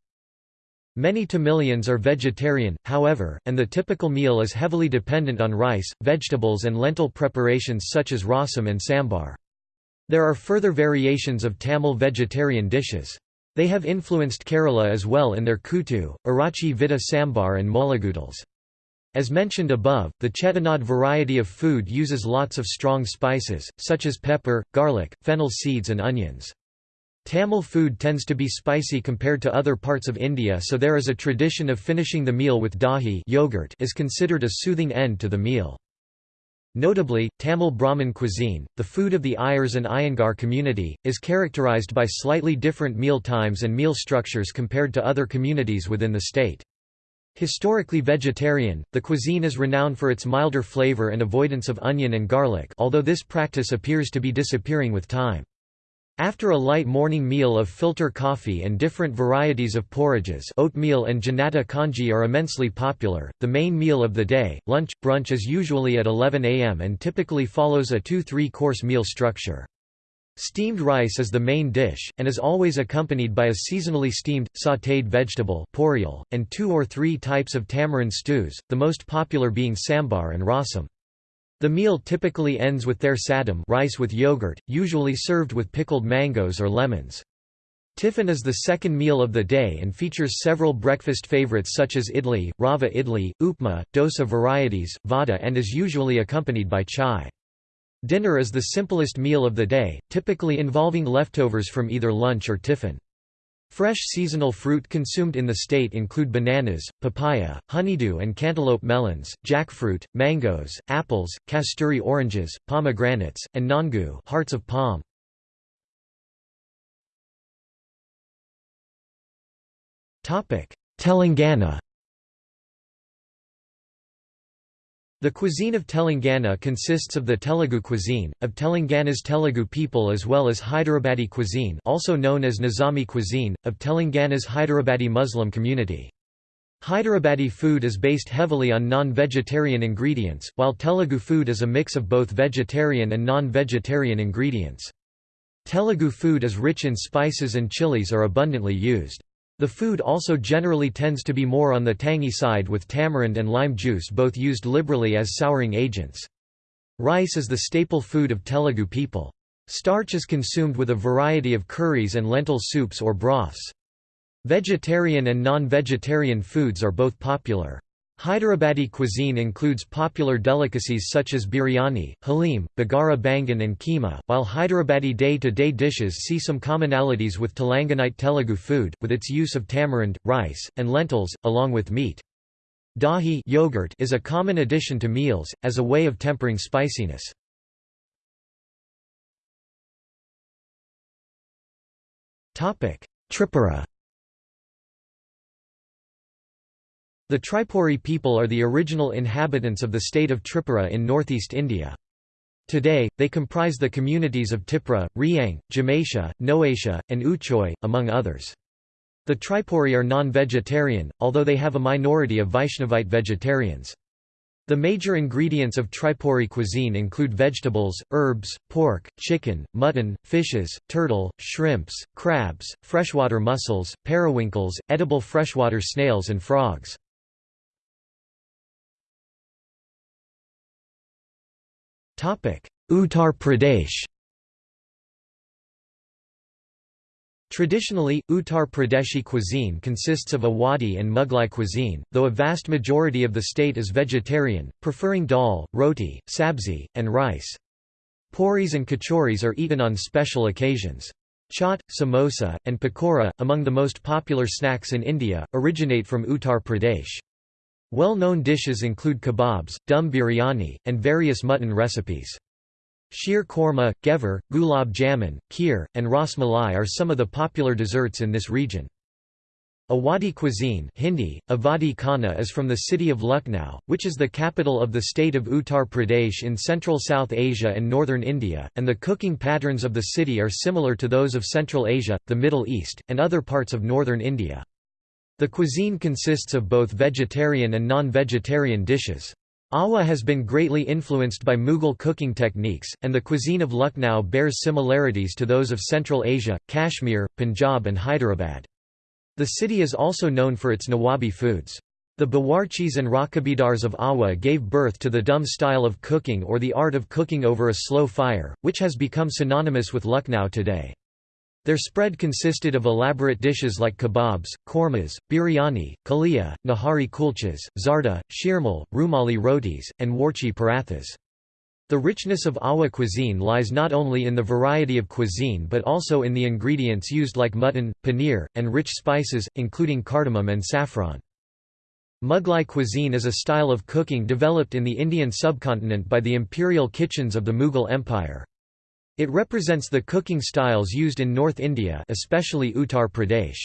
Many Tamilians are vegetarian, however, and the typical meal is heavily dependent on rice, vegetables and lentil preparations such as rasam and sambar. There are further variations of Tamil vegetarian dishes. They have influenced Kerala as well in their kuttu, Arachi Vita sambar and molagudals. As mentioned above, the Chettinad variety of food uses lots of strong spices, such as pepper, garlic, fennel seeds and onions. Tamil food tends to be spicy compared to other parts of India so there is a tradition of finishing the meal with dahi yogurt is considered a soothing end to the meal. Notably, Tamil Brahmin cuisine, the food of the Iyers and Iyengar community, is characterized by slightly different meal times and meal structures compared to other communities within the state. Historically vegetarian, the cuisine is renowned for its milder flavor and avoidance of onion and garlic although this practice appears to be disappearing with time. After a light morning meal of filter coffee and different varieties of porridges oatmeal and janata kanji are immensely popular, the main meal of the day, lunch, brunch is usually at 11 am and typically follows a 2-3 course meal structure. Steamed rice is the main dish, and is always accompanied by a seasonally steamed, sautéed vegetable and two or three types of tamarind stews, the most popular being sambar and rasam. The meal typically ends with thayir sadam rice with yogurt, usually served with pickled mangoes or lemons. Tiffin is the second meal of the day and features several breakfast favorites such as idli, rava idli, upma, dosa varieties, vada and is usually accompanied by chai. Dinner is the simplest meal of the day, typically involving leftovers from either lunch or tiffin. Fresh seasonal fruit consumed in the state include bananas, papaya, honeydew and cantaloupe melons, jackfruit, mangoes, apples, kasturi oranges, pomegranates, and nangu hearts of palm. Telangana The cuisine of Telangana consists of the Telugu cuisine, of Telangana's Telugu people as well as Hyderabadi cuisine also known as Nizami cuisine, of Telangana's Hyderabadi Muslim community. Hyderabadi food is based heavily on non-vegetarian ingredients, while Telugu food is a mix of both vegetarian and non-vegetarian ingredients. Telugu food is rich in spices and chilies are abundantly used. The food also generally tends to be more on the tangy side with tamarind and lime juice both used liberally as souring agents. Rice is the staple food of Telugu people. Starch is consumed with a variety of curries and lentil soups or broths. Vegetarian and non-vegetarian foods are both popular. Hyderabadi cuisine includes popular delicacies such as biryani, halim, bagara bangan and keema, while Hyderabadi day-to-day -day dishes see some commonalities with Telanganite Telugu food, with its use of tamarind, rice, and lentils, along with meat. Dahi yogurt is a common addition to meals, as a way of tempering spiciness. Tripura The Tripuri people are the original inhabitants of the state of Tripura in northeast India. Today, they comprise the communities of Tipra, Riang, Jamatia, Noatia, and Uchoy, among others. The Tripuri are non-vegetarian, although they have a minority of Vaishnavite vegetarians. The major ingredients of Tripuri cuisine include vegetables, herbs, pork, chicken, mutton, fishes, turtle, shrimps, crabs, freshwater mussels, periwinkles, edible freshwater snails and frogs. Uttar Pradesh Traditionally, Uttar Pradeshi cuisine consists of Awadhi and Mughlai cuisine, though a vast majority of the state is vegetarian, preferring dal, roti, sabzi, and rice. Puris and kachoris are eaten on special occasions. Chaat, samosa, and pakora, among the most popular snacks in India, originate from Uttar Pradesh. Well-known dishes include kebabs, dum biryani, and various mutton recipes. Sheer korma, gevar, gulab jamun, kheer, and ras malai are some of the popular desserts in this region. Awadhi cuisine Hindi, Awadhi Khana is from the city of Lucknow, which is the capital of the state of Uttar Pradesh in central South Asia and northern India, and the cooking patterns of the city are similar to those of Central Asia, the Middle East, and other parts of northern India. The cuisine consists of both vegetarian and non-vegetarian dishes. Awadh has been greatly influenced by Mughal cooking techniques, and the cuisine of Lucknow bears similarities to those of Central Asia, Kashmir, Punjab and Hyderabad. The city is also known for its Nawabi foods. The Bawarchis and Rakabidars of Awadh gave birth to the dum style of cooking or the art of cooking over a slow fire, which has become synonymous with Lucknow today. Their spread consisted of elaborate dishes like kebabs, kormas, biryani, kalia, nahari kulchas, zarda, shirmal, rumali rotis, and warqi parathas. The richness of Awadh cuisine lies not only in the variety of cuisine but also in the ingredients used like mutton, paneer, and rich spices, including cardamom and saffron. Mughlai cuisine is a style of cooking developed in the Indian subcontinent by the imperial kitchens of the Mughal Empire. It represents the cooking styles used in North India especially Uttar Pradesh.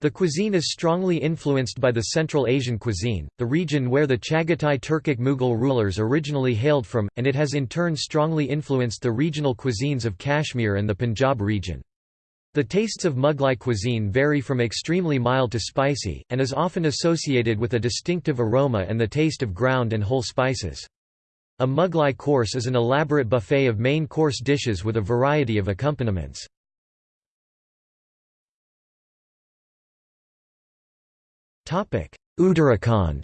The cuisine is strongly influenced by the Central Asian cuisine, the region where the Chagatai Turkic Mughal rulers originally hailed from, and it has in turn strongly influenced the regional cuisines of Kashmir and the Punjab region. The tastes of Mughlai cuisine vary from extremely mild to spicy, and is often associated with a distinctive aroma and the taste of ground and whole spices. A Mughlai course is an elaborate buffet of main course dishes with a variety of accompaniments. Uttarakhand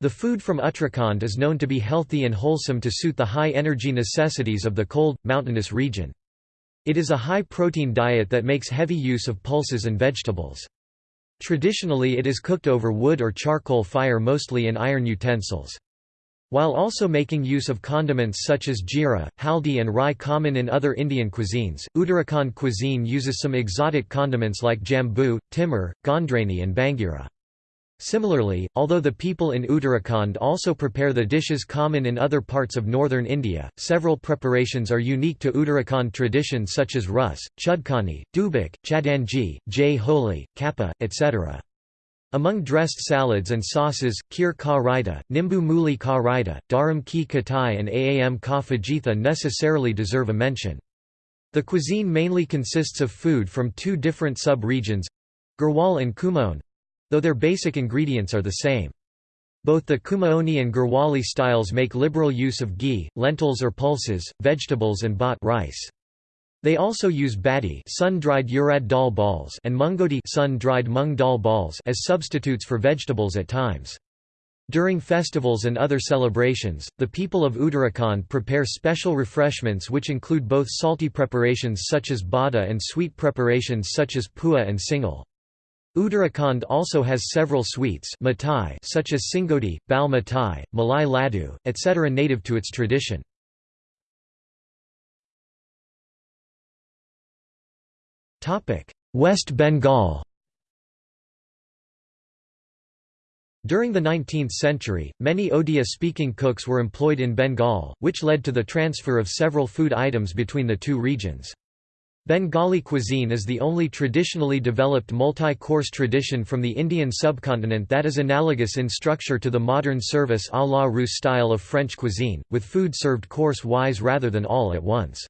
The food from Uttarakhand is known to be healthy and wholesome to suit the high energy necessities of the cold, mountainous region. It is a high-protein diet that makes heavy use of pulses and vegetables. Traditionally it is cooked over wood or charcoal fire mostly in iron utensils. While also making use of condiments such as jeera, haldi and rye common in other Indian cuisines, Uttarakhand cuisine uses some exotic condiments like jambu, timur, gondrani and bangira. Similarly, although the people in Uttarakhand also prepare the dishes common in other parts of northern India, several preparations are unique to Uttarakhand tradition such as rus, chudkani, dubak, chadanji, jay holi, kappa, etc. Among dressed salads and sauces, kheer ka raita, nimbu muli ka raita, dharam ki katai and aam ka fajitha necessarily deserve a mention. The cuisine mainly consists of food from two different sub-regions—Garhwal and Kumaon—though their basic ingredients are the same. Both the Kumaoni and Garhwali styles make liberal use of ghee, lentils or pulses, vegetables and bhat rice. They also use badi sun-dried urad dal balls and mungoti sun-dried mung dal balls as substitutes for vegetables at times. During festivals and other celebrations, the people of Uttarakhand prepare special refreshments which include both salty preparations such as bada and sweet preparations such as pua and singal. Uttarakhand also has several sweets such as singoti, bal mitai, malai laddu, etc. native to its tradition. West Bengal During the 19th century, many Odia-speaking cooks were employed in Bengal, which led to the transfer of several food items between the two regions. Bengali cuisine is the only traditionally developed multi-course tradition from the Indian subcontinent that is analogous in structure to the modern service à la Russe style of French cuisine, with food served course-wise rather than all at once.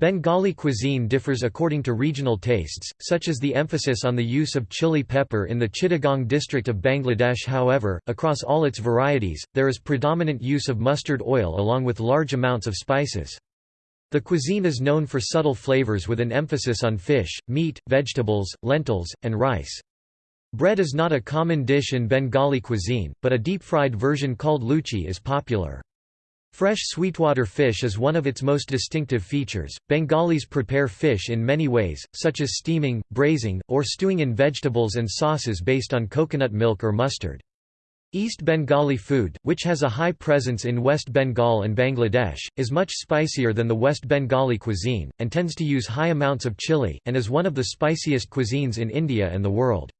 Bengali cuisine differs according to regional tastes, such as the emphasis on the use of chili pepper in the Chittagong district of Bangladesh however, across all its varieties, there is predominant use of mustard oil along with large amounts of spices. The cuisine is known for subtle flavors with an emphasis on fish, meat, vegetables, lentils, and rice. Bread is not a common dish in Bengali cuisine, but a deep-fried version called luchi is popular. Fresh sweetwater fish is one of its most distinctive features. Bengalis prepare fish in many ways, such as steaming, braising, or stewing in vegetables and sauces based on coconut milk or mustard. East Bengali food, which has a high presence in West Bengal and Bangladesh, is much spicier than the West Bengali cuisine, and tends to use high amounts of chili, and is one of the spiciest cuisines in India and the world.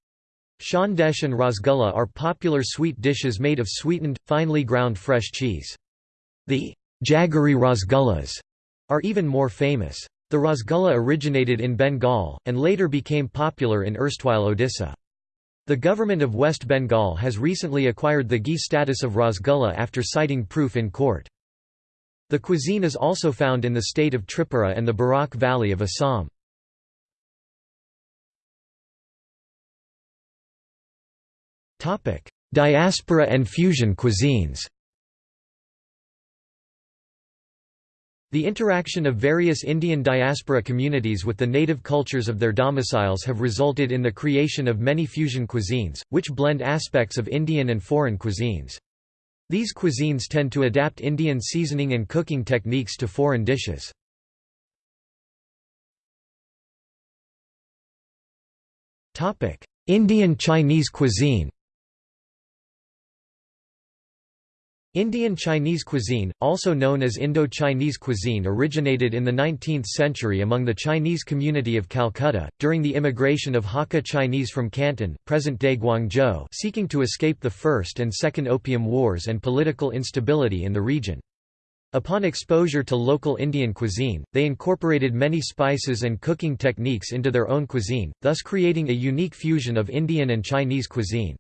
Sandesh and rasgulla are popular sweet dishes made of sweetened, finely ground fresh cheese. The Jaggery Rasgullas are even more famous. The Rasgulla originated in Bengal, and later became popular in erstwhile Odisha. The government of West Bengal has recently acquired the GI status of Rasgulla after citing proof in court. The cuisine is also found in the state of Tripura and the Barak Valley of Assam. Diaspora and fusion cuisines The interaction of various Indian diaspora communities with the native cultures of their domiciles have resulted in the creation of many fusion cuisines, which blend aspects of Indian and foreign cuisines. These cuisines tend to adapt Indian seasoning and cooking techniques to foreign dishes. Indian Chinese cuisine Indian Chinese cuisine, also known as Indo-Chinese cuisine originated in the 19th century among the Chinese community of Calcutta, during the immigration of Hakka Chinese from Canton present-day Guangzhou seeking to escape the First and Second Opium Wars and political instability in the region. Upon exposure to local Indian cuisine, they incorporated many spices and cooking techniques into their own cuisine, thus creating a unique fusion of Indian and Chinese cuisine.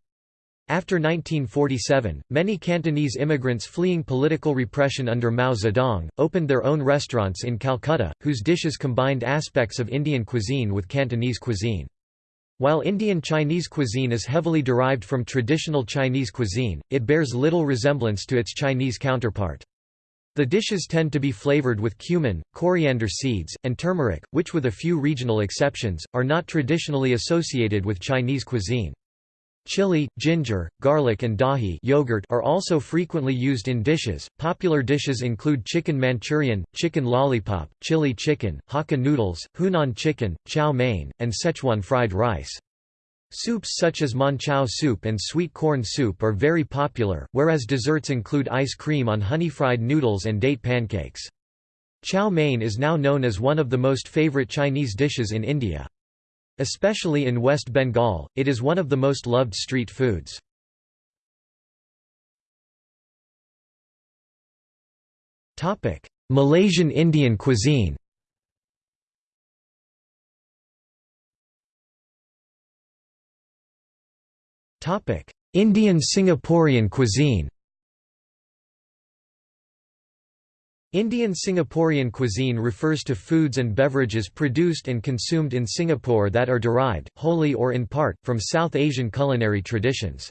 After 1947, many Cantonese immigrants fleeing political repression under Mao Zedong, opened their own restaurants in Calcutta, whose dishes combined aspects of Indian cuisine with Cantonese cuisine. While Indian Chinese cuisine is heavily derived from traditional Chinese cuisine, it bears little resemblance to its Chinese counterpart. The dishes tend to be flavored with cumin, coriander seeds, and turmeric, which with a few regional exceptions, are not traditionally associated with Chinese cuisine. Chili, ginger, garlic and dahi yogurt are also frequently used in dishes. Popular dishes include chicken manchurian, chicken lollipop, chili chicken, Hakka noodles, Hunan chicken, chow mein, and Szechuan fried rice. Soups such as manchow soup and sweet corn soup are very popular, whereas desserts include ice cream on honey-fried noodles and date pancakes. Chow mein is now known as one of the most favorite Chinese dishes in India. Especially in West Bengal, it is one of the most loved street foods. Malaysian Indian cuisine Indian Singaporean cuisine Indian Singaporean cuisine refers to foods and beverages produced and consumed in Singapore that are derived, wholly or in part, from South Asian culinary traditions.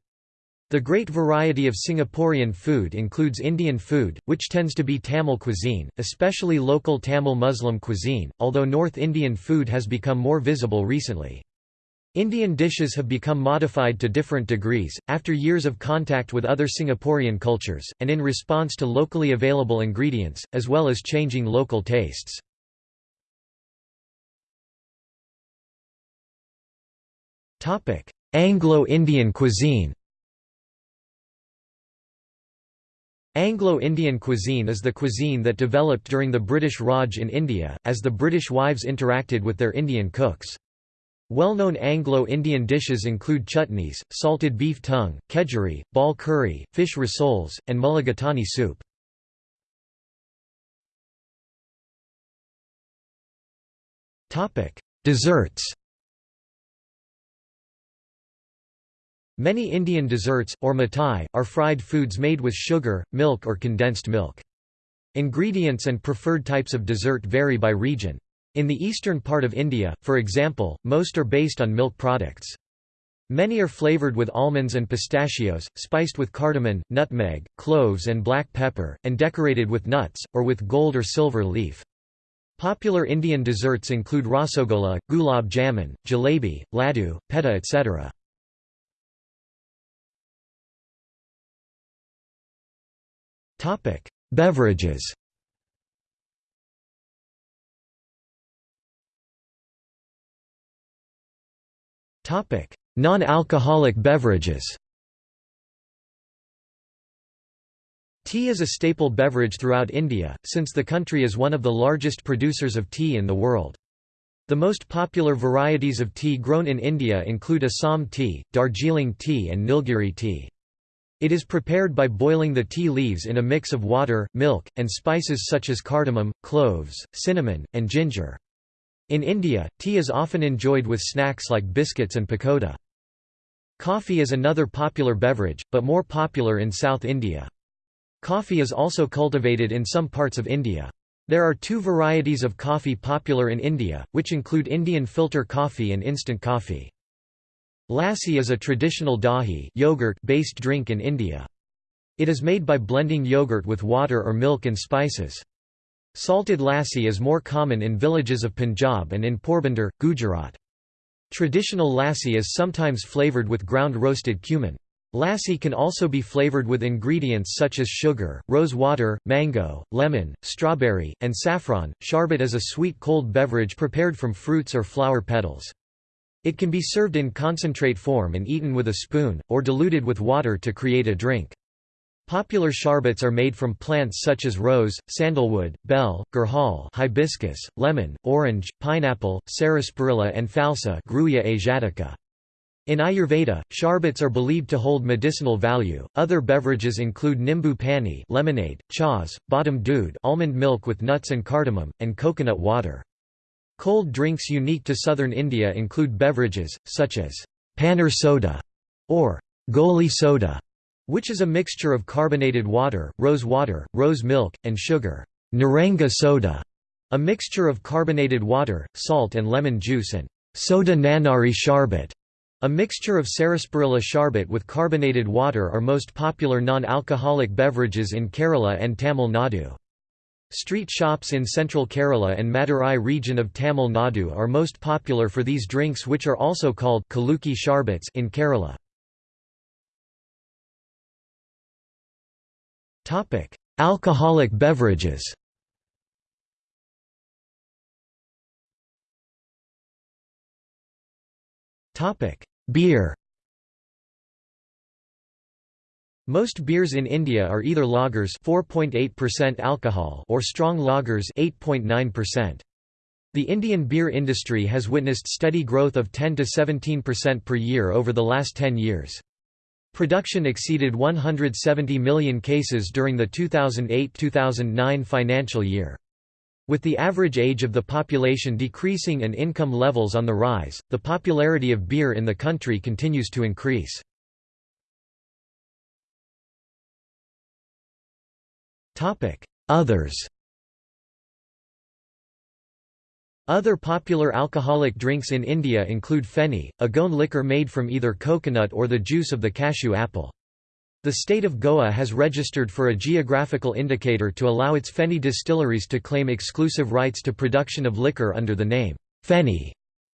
The great variety of Singaporean food includes Indian food, which tends to be Tamil cuisine, especially local Tamil Muslim cuisine, although North Indian food has become more visible recently. Indian dishes have become modified to different degrees, after years of contact with other Singaporean cultures, and in response to locally available ingredients, as well as changing local tastes. Anglo-Indian cuisine Anglo-Indian cuisine is the cuisine that developed during the British Raj in India, as the British wives interacted with their Indian cooks. Well-known Anglo-Indian dishes include chutneys, salted beef tongue, kedgeree, ball curry, fish rissoles, and mulligatawny soup. Desserts Many Indian desserts, or mithai, are fried foods made with sugar, milk or condensed milk. Ingredients and preferred types of dessert vary by region. In the eastern part of India, for example, most are based on milk products. Many are flavored with almonds and pistachios, spiced with cardamom, nutmeg, cloves and black pepper, and decorated with nuts, or with gold or silver leaf. Popular Indian desserts include rasogola, gulab jamun, jalebi, laddu, peta etc. Beverages Non-alcoholic beverages Tea is a staple beverage throughout India, since the country is one of the largest producers of tea in the world. The most popular varieties of tea grown in India include Assam tea, Darjeeling tea and Nilgiri tea. It is prepared by boiling the tea leaves in a mix of water, milk, and spices such as cardamom, cloves, cinnamon, and ginger. In India, tea is often enjoyed with snacks like biscuits and pakoda. Coffee is another popular beverage, but more popular in South India. Coffee is also cultivated in some parts of India. There are two varieties of coffee popular in India, which include Indian filter coffee and instant coffee. Lassi is a traditional dahi yogurt-based drink in India. It is made by blending yogurt with water or milk and spices. Salted lassi is more common in villages of Punjab and in Porbandar, Gujarat. Traditional lassi is sometimes flavored with ground roasted cumin. Lassi can also be flavored with ingredients such as sugar, rose water, mango, lemon, strawberry, and saffron. Sharbat is a sweet cold beverage prepared from fruits or flower petals. It can be served in concentrate form and eaten with a spoon, or diluted with water to create a drink. Popular sharbats are made from plants such as rose, sandalwood, bael, gurhal hibiscus, lemon, orange, pineapple, sarsaparilla and falsa Grewia asiatica. In Ayurveda, sharbats are believed to hold medicinal value. Other beverages include nimbu pani, lemonade, chas, badam doodh, almond milk with nuts and cardamom, and coconut water. Cold drinks unique to southern India include beverages such as paneer soda or goli soda, which is a mixture of carbonated water, rose water, rose milk, and sugar. Naranga soda, a mixture of carbonated water, salt and lemon juice and soda nannari sharbat, a mixture of sarsaparilla sharbat with carbonated water are most popular non-alcoholic beverages in Kerala and Tamil Nadu. Street shops in central Kerala and Madurai region of Tamil Nadu are most popular for these drinks which are also called kulukki sharbats in Kerala. Alcoholic beverages Topic: Beer. Most beers in India are either lagers 4.8% alcohol or strong lagers 8.9%. The Indian beer industry has witnessed steady growth of 10 to 17% per year over the last 10 years. Production exceeded 170 million cases during the 2008-2009 financial year. With the average age of the population decreasing and income levels on the rise, the popularity of beer in the country continues to increase. Others Other popular alcoholic drinks in India include feni, a goan liquor made from either coconut or the juice of the cashew apple. The state of Goa has registered for a geographical indicator to allow its Feni distilleries to claim exclusive rights to production of liquor under the name, Feni.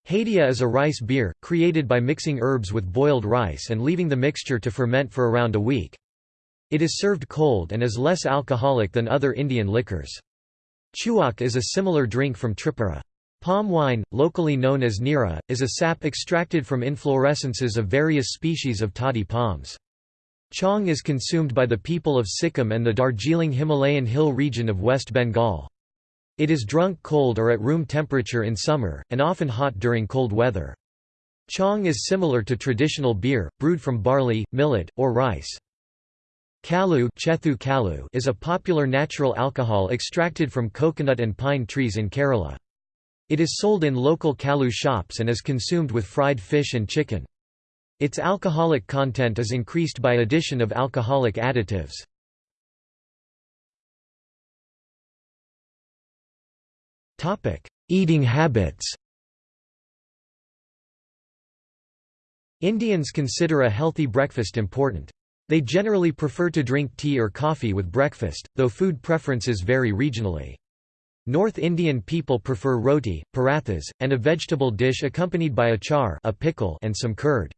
Hadia is a rice beer, created by mixing herbs with boiled rice and leaving the mixture to ferment for around a week. It is served cold and is less alcoholic than other Indian liquors. Chuak is a similar drink from Tripura. Palm wine, locally known as nira, is a sap extracted from inflorescences of various species of toddy palms. Chong is consumed by the people of Sikkim and the Darjeeling Himalayan hill region of West Bengal. It is drunk cold or at room temperature in summer, and often hot during cold weather. Chong is similar to traditional beer, brewed from barley, millet, or rice. Kalu, Chethu kalu is a popular natural alcohol extracted from coconut and pine trees in Kerala. It is sold in local Kalu shops and is consumed with fried fish and chicken. Its alcoholic content is increased by addition of alcoholic additives. Eating habits Indians consider a healthy breakfast important. They generally prefer to drink tea or coffee with breakfast, though food preferences vary regionally. North Indian people prefer roti, parathas, and a vegetable dish accompanied by achar a pickle and some curd.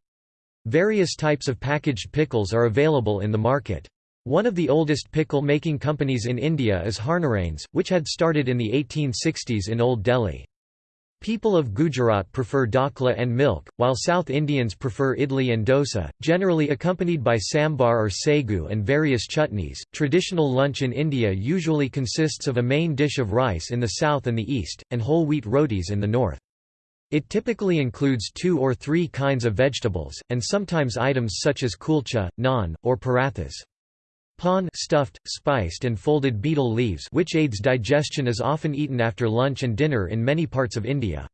Various types of packaged pickles are available in the market. One of the oldest pickle-making companies in India is Harnarains, which had started in the 1860s in Old Delhi. People of Gujarat prefer dhokla and milk, while South Indians prefer idli and dosa, generally accompanied by sambar or sagu and various chutneys. Traditional lunch in India usually consists of a main dish of rice in the south and the east, and whole wheat rotis in the north. It typically includes two or three kinds of vegetables, and sometimes items such as kulcha, naan, or parathas. Pan stuffed, spiced and folded betel leaves which aids digestion is often eaten after lunch and dinner in many parts of India.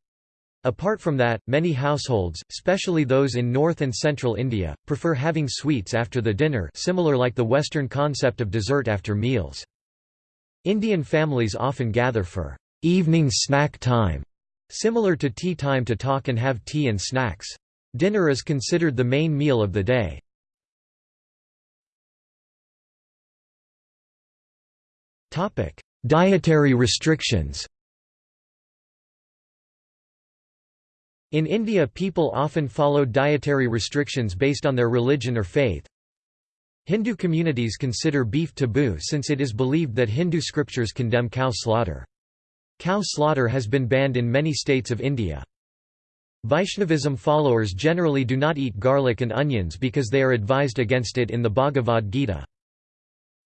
Apart from that, many households, especially those in north and central India, prefer having sweets after the dinner similar like the Western concept of dessert after meals. Indian families often gather for evening snack time Similar to tea time to talk and have tea and snacks. Dinner is considered the main meal of the day. Dietary restrictions In India people often follow dietary restrictions based on their religion or faith. Hindu communities consider beef taboo since it is believed that Hindu scriptures condemn cow slaughter. Cow slaughter has been banned in many states of India. Vaishnavism followers generally do not eat garlic and onions because they are advised against it in the Bhagavad Gita.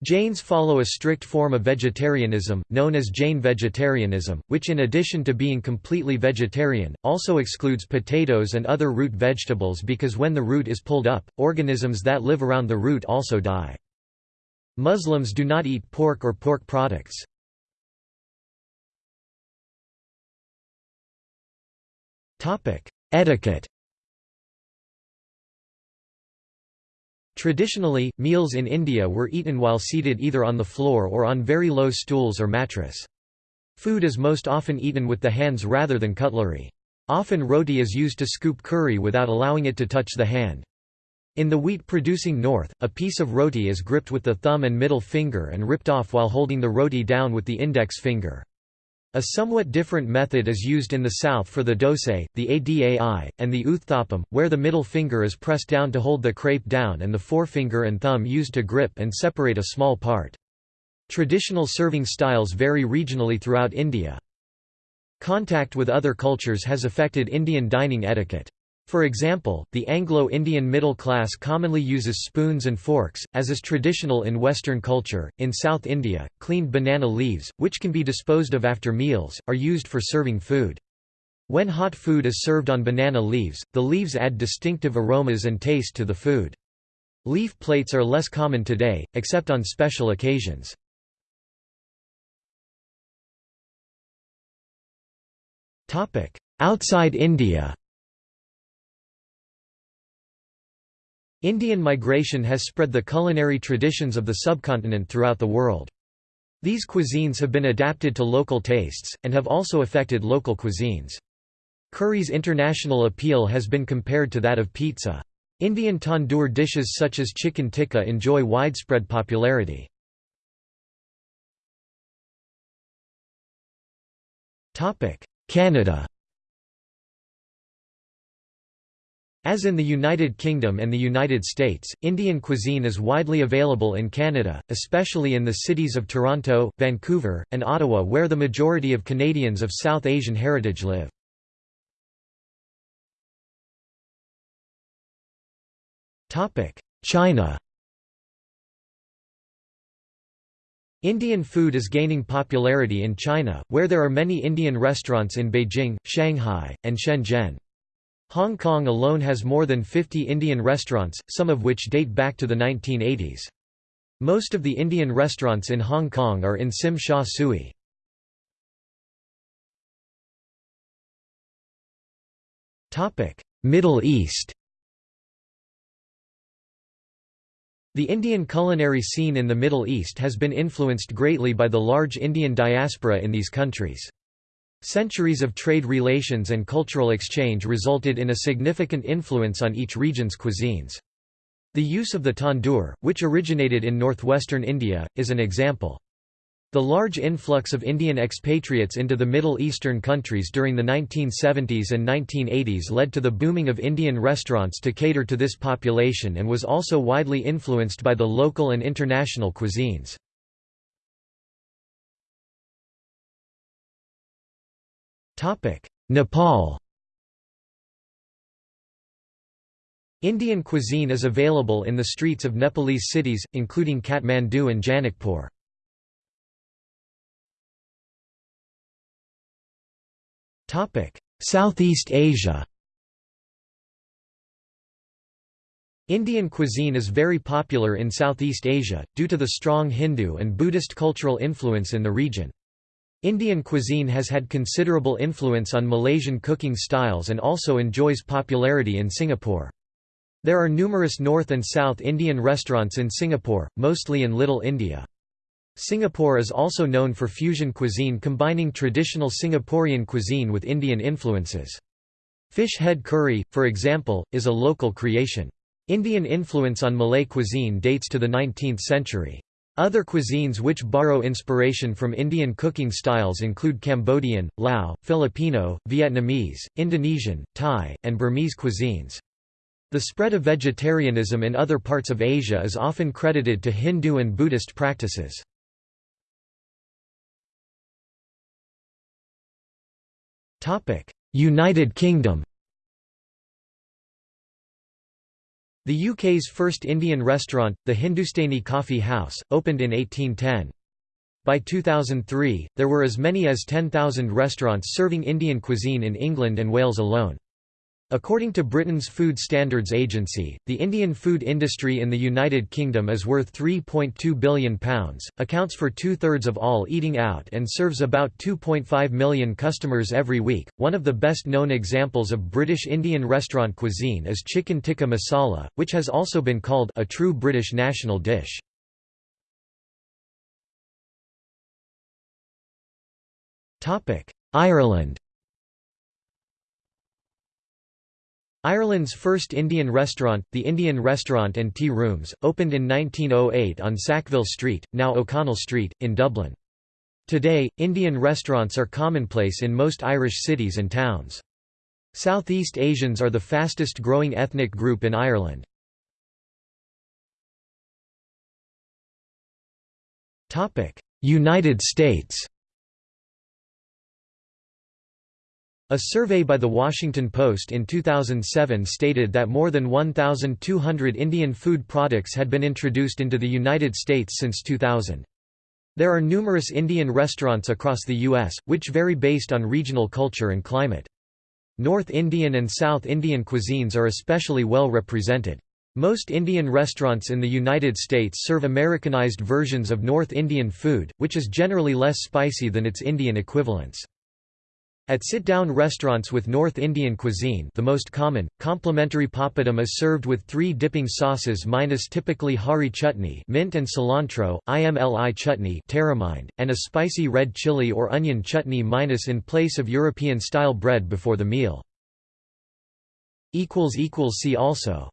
Jains follow a strict form of vegetarianism, known as Jain vegetarianism, which in addition to being completely vegetarian, also excludes potatoes and other root vegetables because when the root is pulled up, organisms that live around the root also die. Muslims do not eat pork or pork products. Etiquette Traditionally, meals in India were eaten while seated either on the floor or on very low stools or mattress. Food is most often eaten with the hands rather than cutlery. Often roti is used to scoop curry without allowing it to touch the hand. In the wheat-producing north, a piece of roti is gripped with the thumb and middle finger and ripped off while holding the roti down with the index finger. A somewhat different method is used in the south for the dosai, the adai, and the uthapam, where the middle finger is pressed down to hold the crepe down and the forefinger and thumb used to grip and separate a small part. Traditional serving styles vary regionally throughout India. Contact with other cultures has affected Indian dining etiquette. For example, the Anglo-Indian middle class commonly uses spoons and forks, as is traditional in Western culture. In South India, cleaned banana leaves, which can be disposed of after meals, are used for serving food. When hot food is served on banana leaves, the leaves add distinctive aromas and taste to the food. Leaf plates are less common today, except on special occasions. Outside India Indian migration has spread the culinary traditions of the subcontinent throughout the world. These cuisines have been adapted to local tastes, and have also affected local cuisines. Curry's international appeal has been compared to that of pizza. Indian tandoor dishes such as chicken tikka enjoy widespread popularity. Canada As in the United Kingdom and the United States, Indian cuisine is widely available in Canada, especially in the cities of Toronto, Vancouver, and Ottawa where the majority of Canadians of South Asian heritage live. China Indian food is gaining popularity in China, where there are many Indian restaurants in Beijing, Shanghai, and Shenzhen. Hong Kong alone has more than 50 Indian restaurants, some of which date back to the 1980s. Most of the Indian restaurants in Hong Kong are in Tsim Sha Tsui. Middle East The Indian culinary scene in the Middle East has been influenced greatly by the large Indian diaspora in these countries. Centuries of trade relations and cultural exchange resulted in a significant influence on each region's cuisines. The use of the tandoor, which originated in northwestern India, is an example. The large influx of Indian expatriates into the Middle Eastern countries during the 1970s and 1980s led to the booming of Indian restaurants to cater to this population and was also widely influenced by the local and international cuisines. Nepal Indian cuisine is available in the streets of Nepalese cities, including Kathmandu and Janakpur. Southeast Asia Indian cuisine is very popular in Southeast Asia, due to the strong Hindu and Buddhist cultural influence in the region. Indian cuisine has had considerable influence on Malaysian cooking styles and also enjoys popularity in Singapore. There are numerous North and South Indian restaurants in Singapore, mostly in Little India. Singapore is also known for fusion cuisine combining traditional Singaporean cuisine with Indian influences. Fish head curry, for example, is a local creation. Indian influence on Malay cuisine dates to the 19th century. Other cuisines which borrow inspiration from Indian cooking styles include Cambodian, Lao, Filipino, Vietnamese, Indonesian, Thai, and Burmese cuisines. The spread of vegetarianism in other parts of Asia is often credited to Hindu and Buddhist practices. United Kingdom The UK's first Indian restaurant, the Hindustani Coffee House, opened in 1810. By 2003, there were as many as 10,000 restaurants serving Indian cuisine in England and Wales alone. According to Britain's Food Standards Agency, the Indian food industry in the United Kingdom is worth £3.2 billion, accounts for two thirds of all eating out, and serves about 2.5 million customers every week. One of the best known examples of British Indian restaurant cuisine is chicken tikka masala, which has also been called a true British national dish. Ireland Ireland's first Indian restaurant, the Indian Restaurant and Tea Rooms, opened in 1908 on Sackville Street, now O'Connell Street, in Dublin. Today, Indian restaurants are commonplace in most Irish cities and towns. Southeast Asians are the fastest growing ethnic group in Ireland. United States A survey by The Washington Post in 2007 stated that more than 1,200 Indian food products had been introduced into the United States since 2000. There are numerous Indian restaurants across the U.S., which vary based on regional culture and climate. North Indian and South Indian cuisines are especially well represented. Most Indian restaurants in the United States serve Americanized versions of North Indian food, which is generally less spicy than its Indian equivalents. At sit-down restaurants with North Indian cuisine the most common, complimentary papadum is served with three dipping sauces minus typically hari chutney mint and cilantro, imli chutney and a spicy red chili or onion chutney minus in place of European-style bread before the meal. See also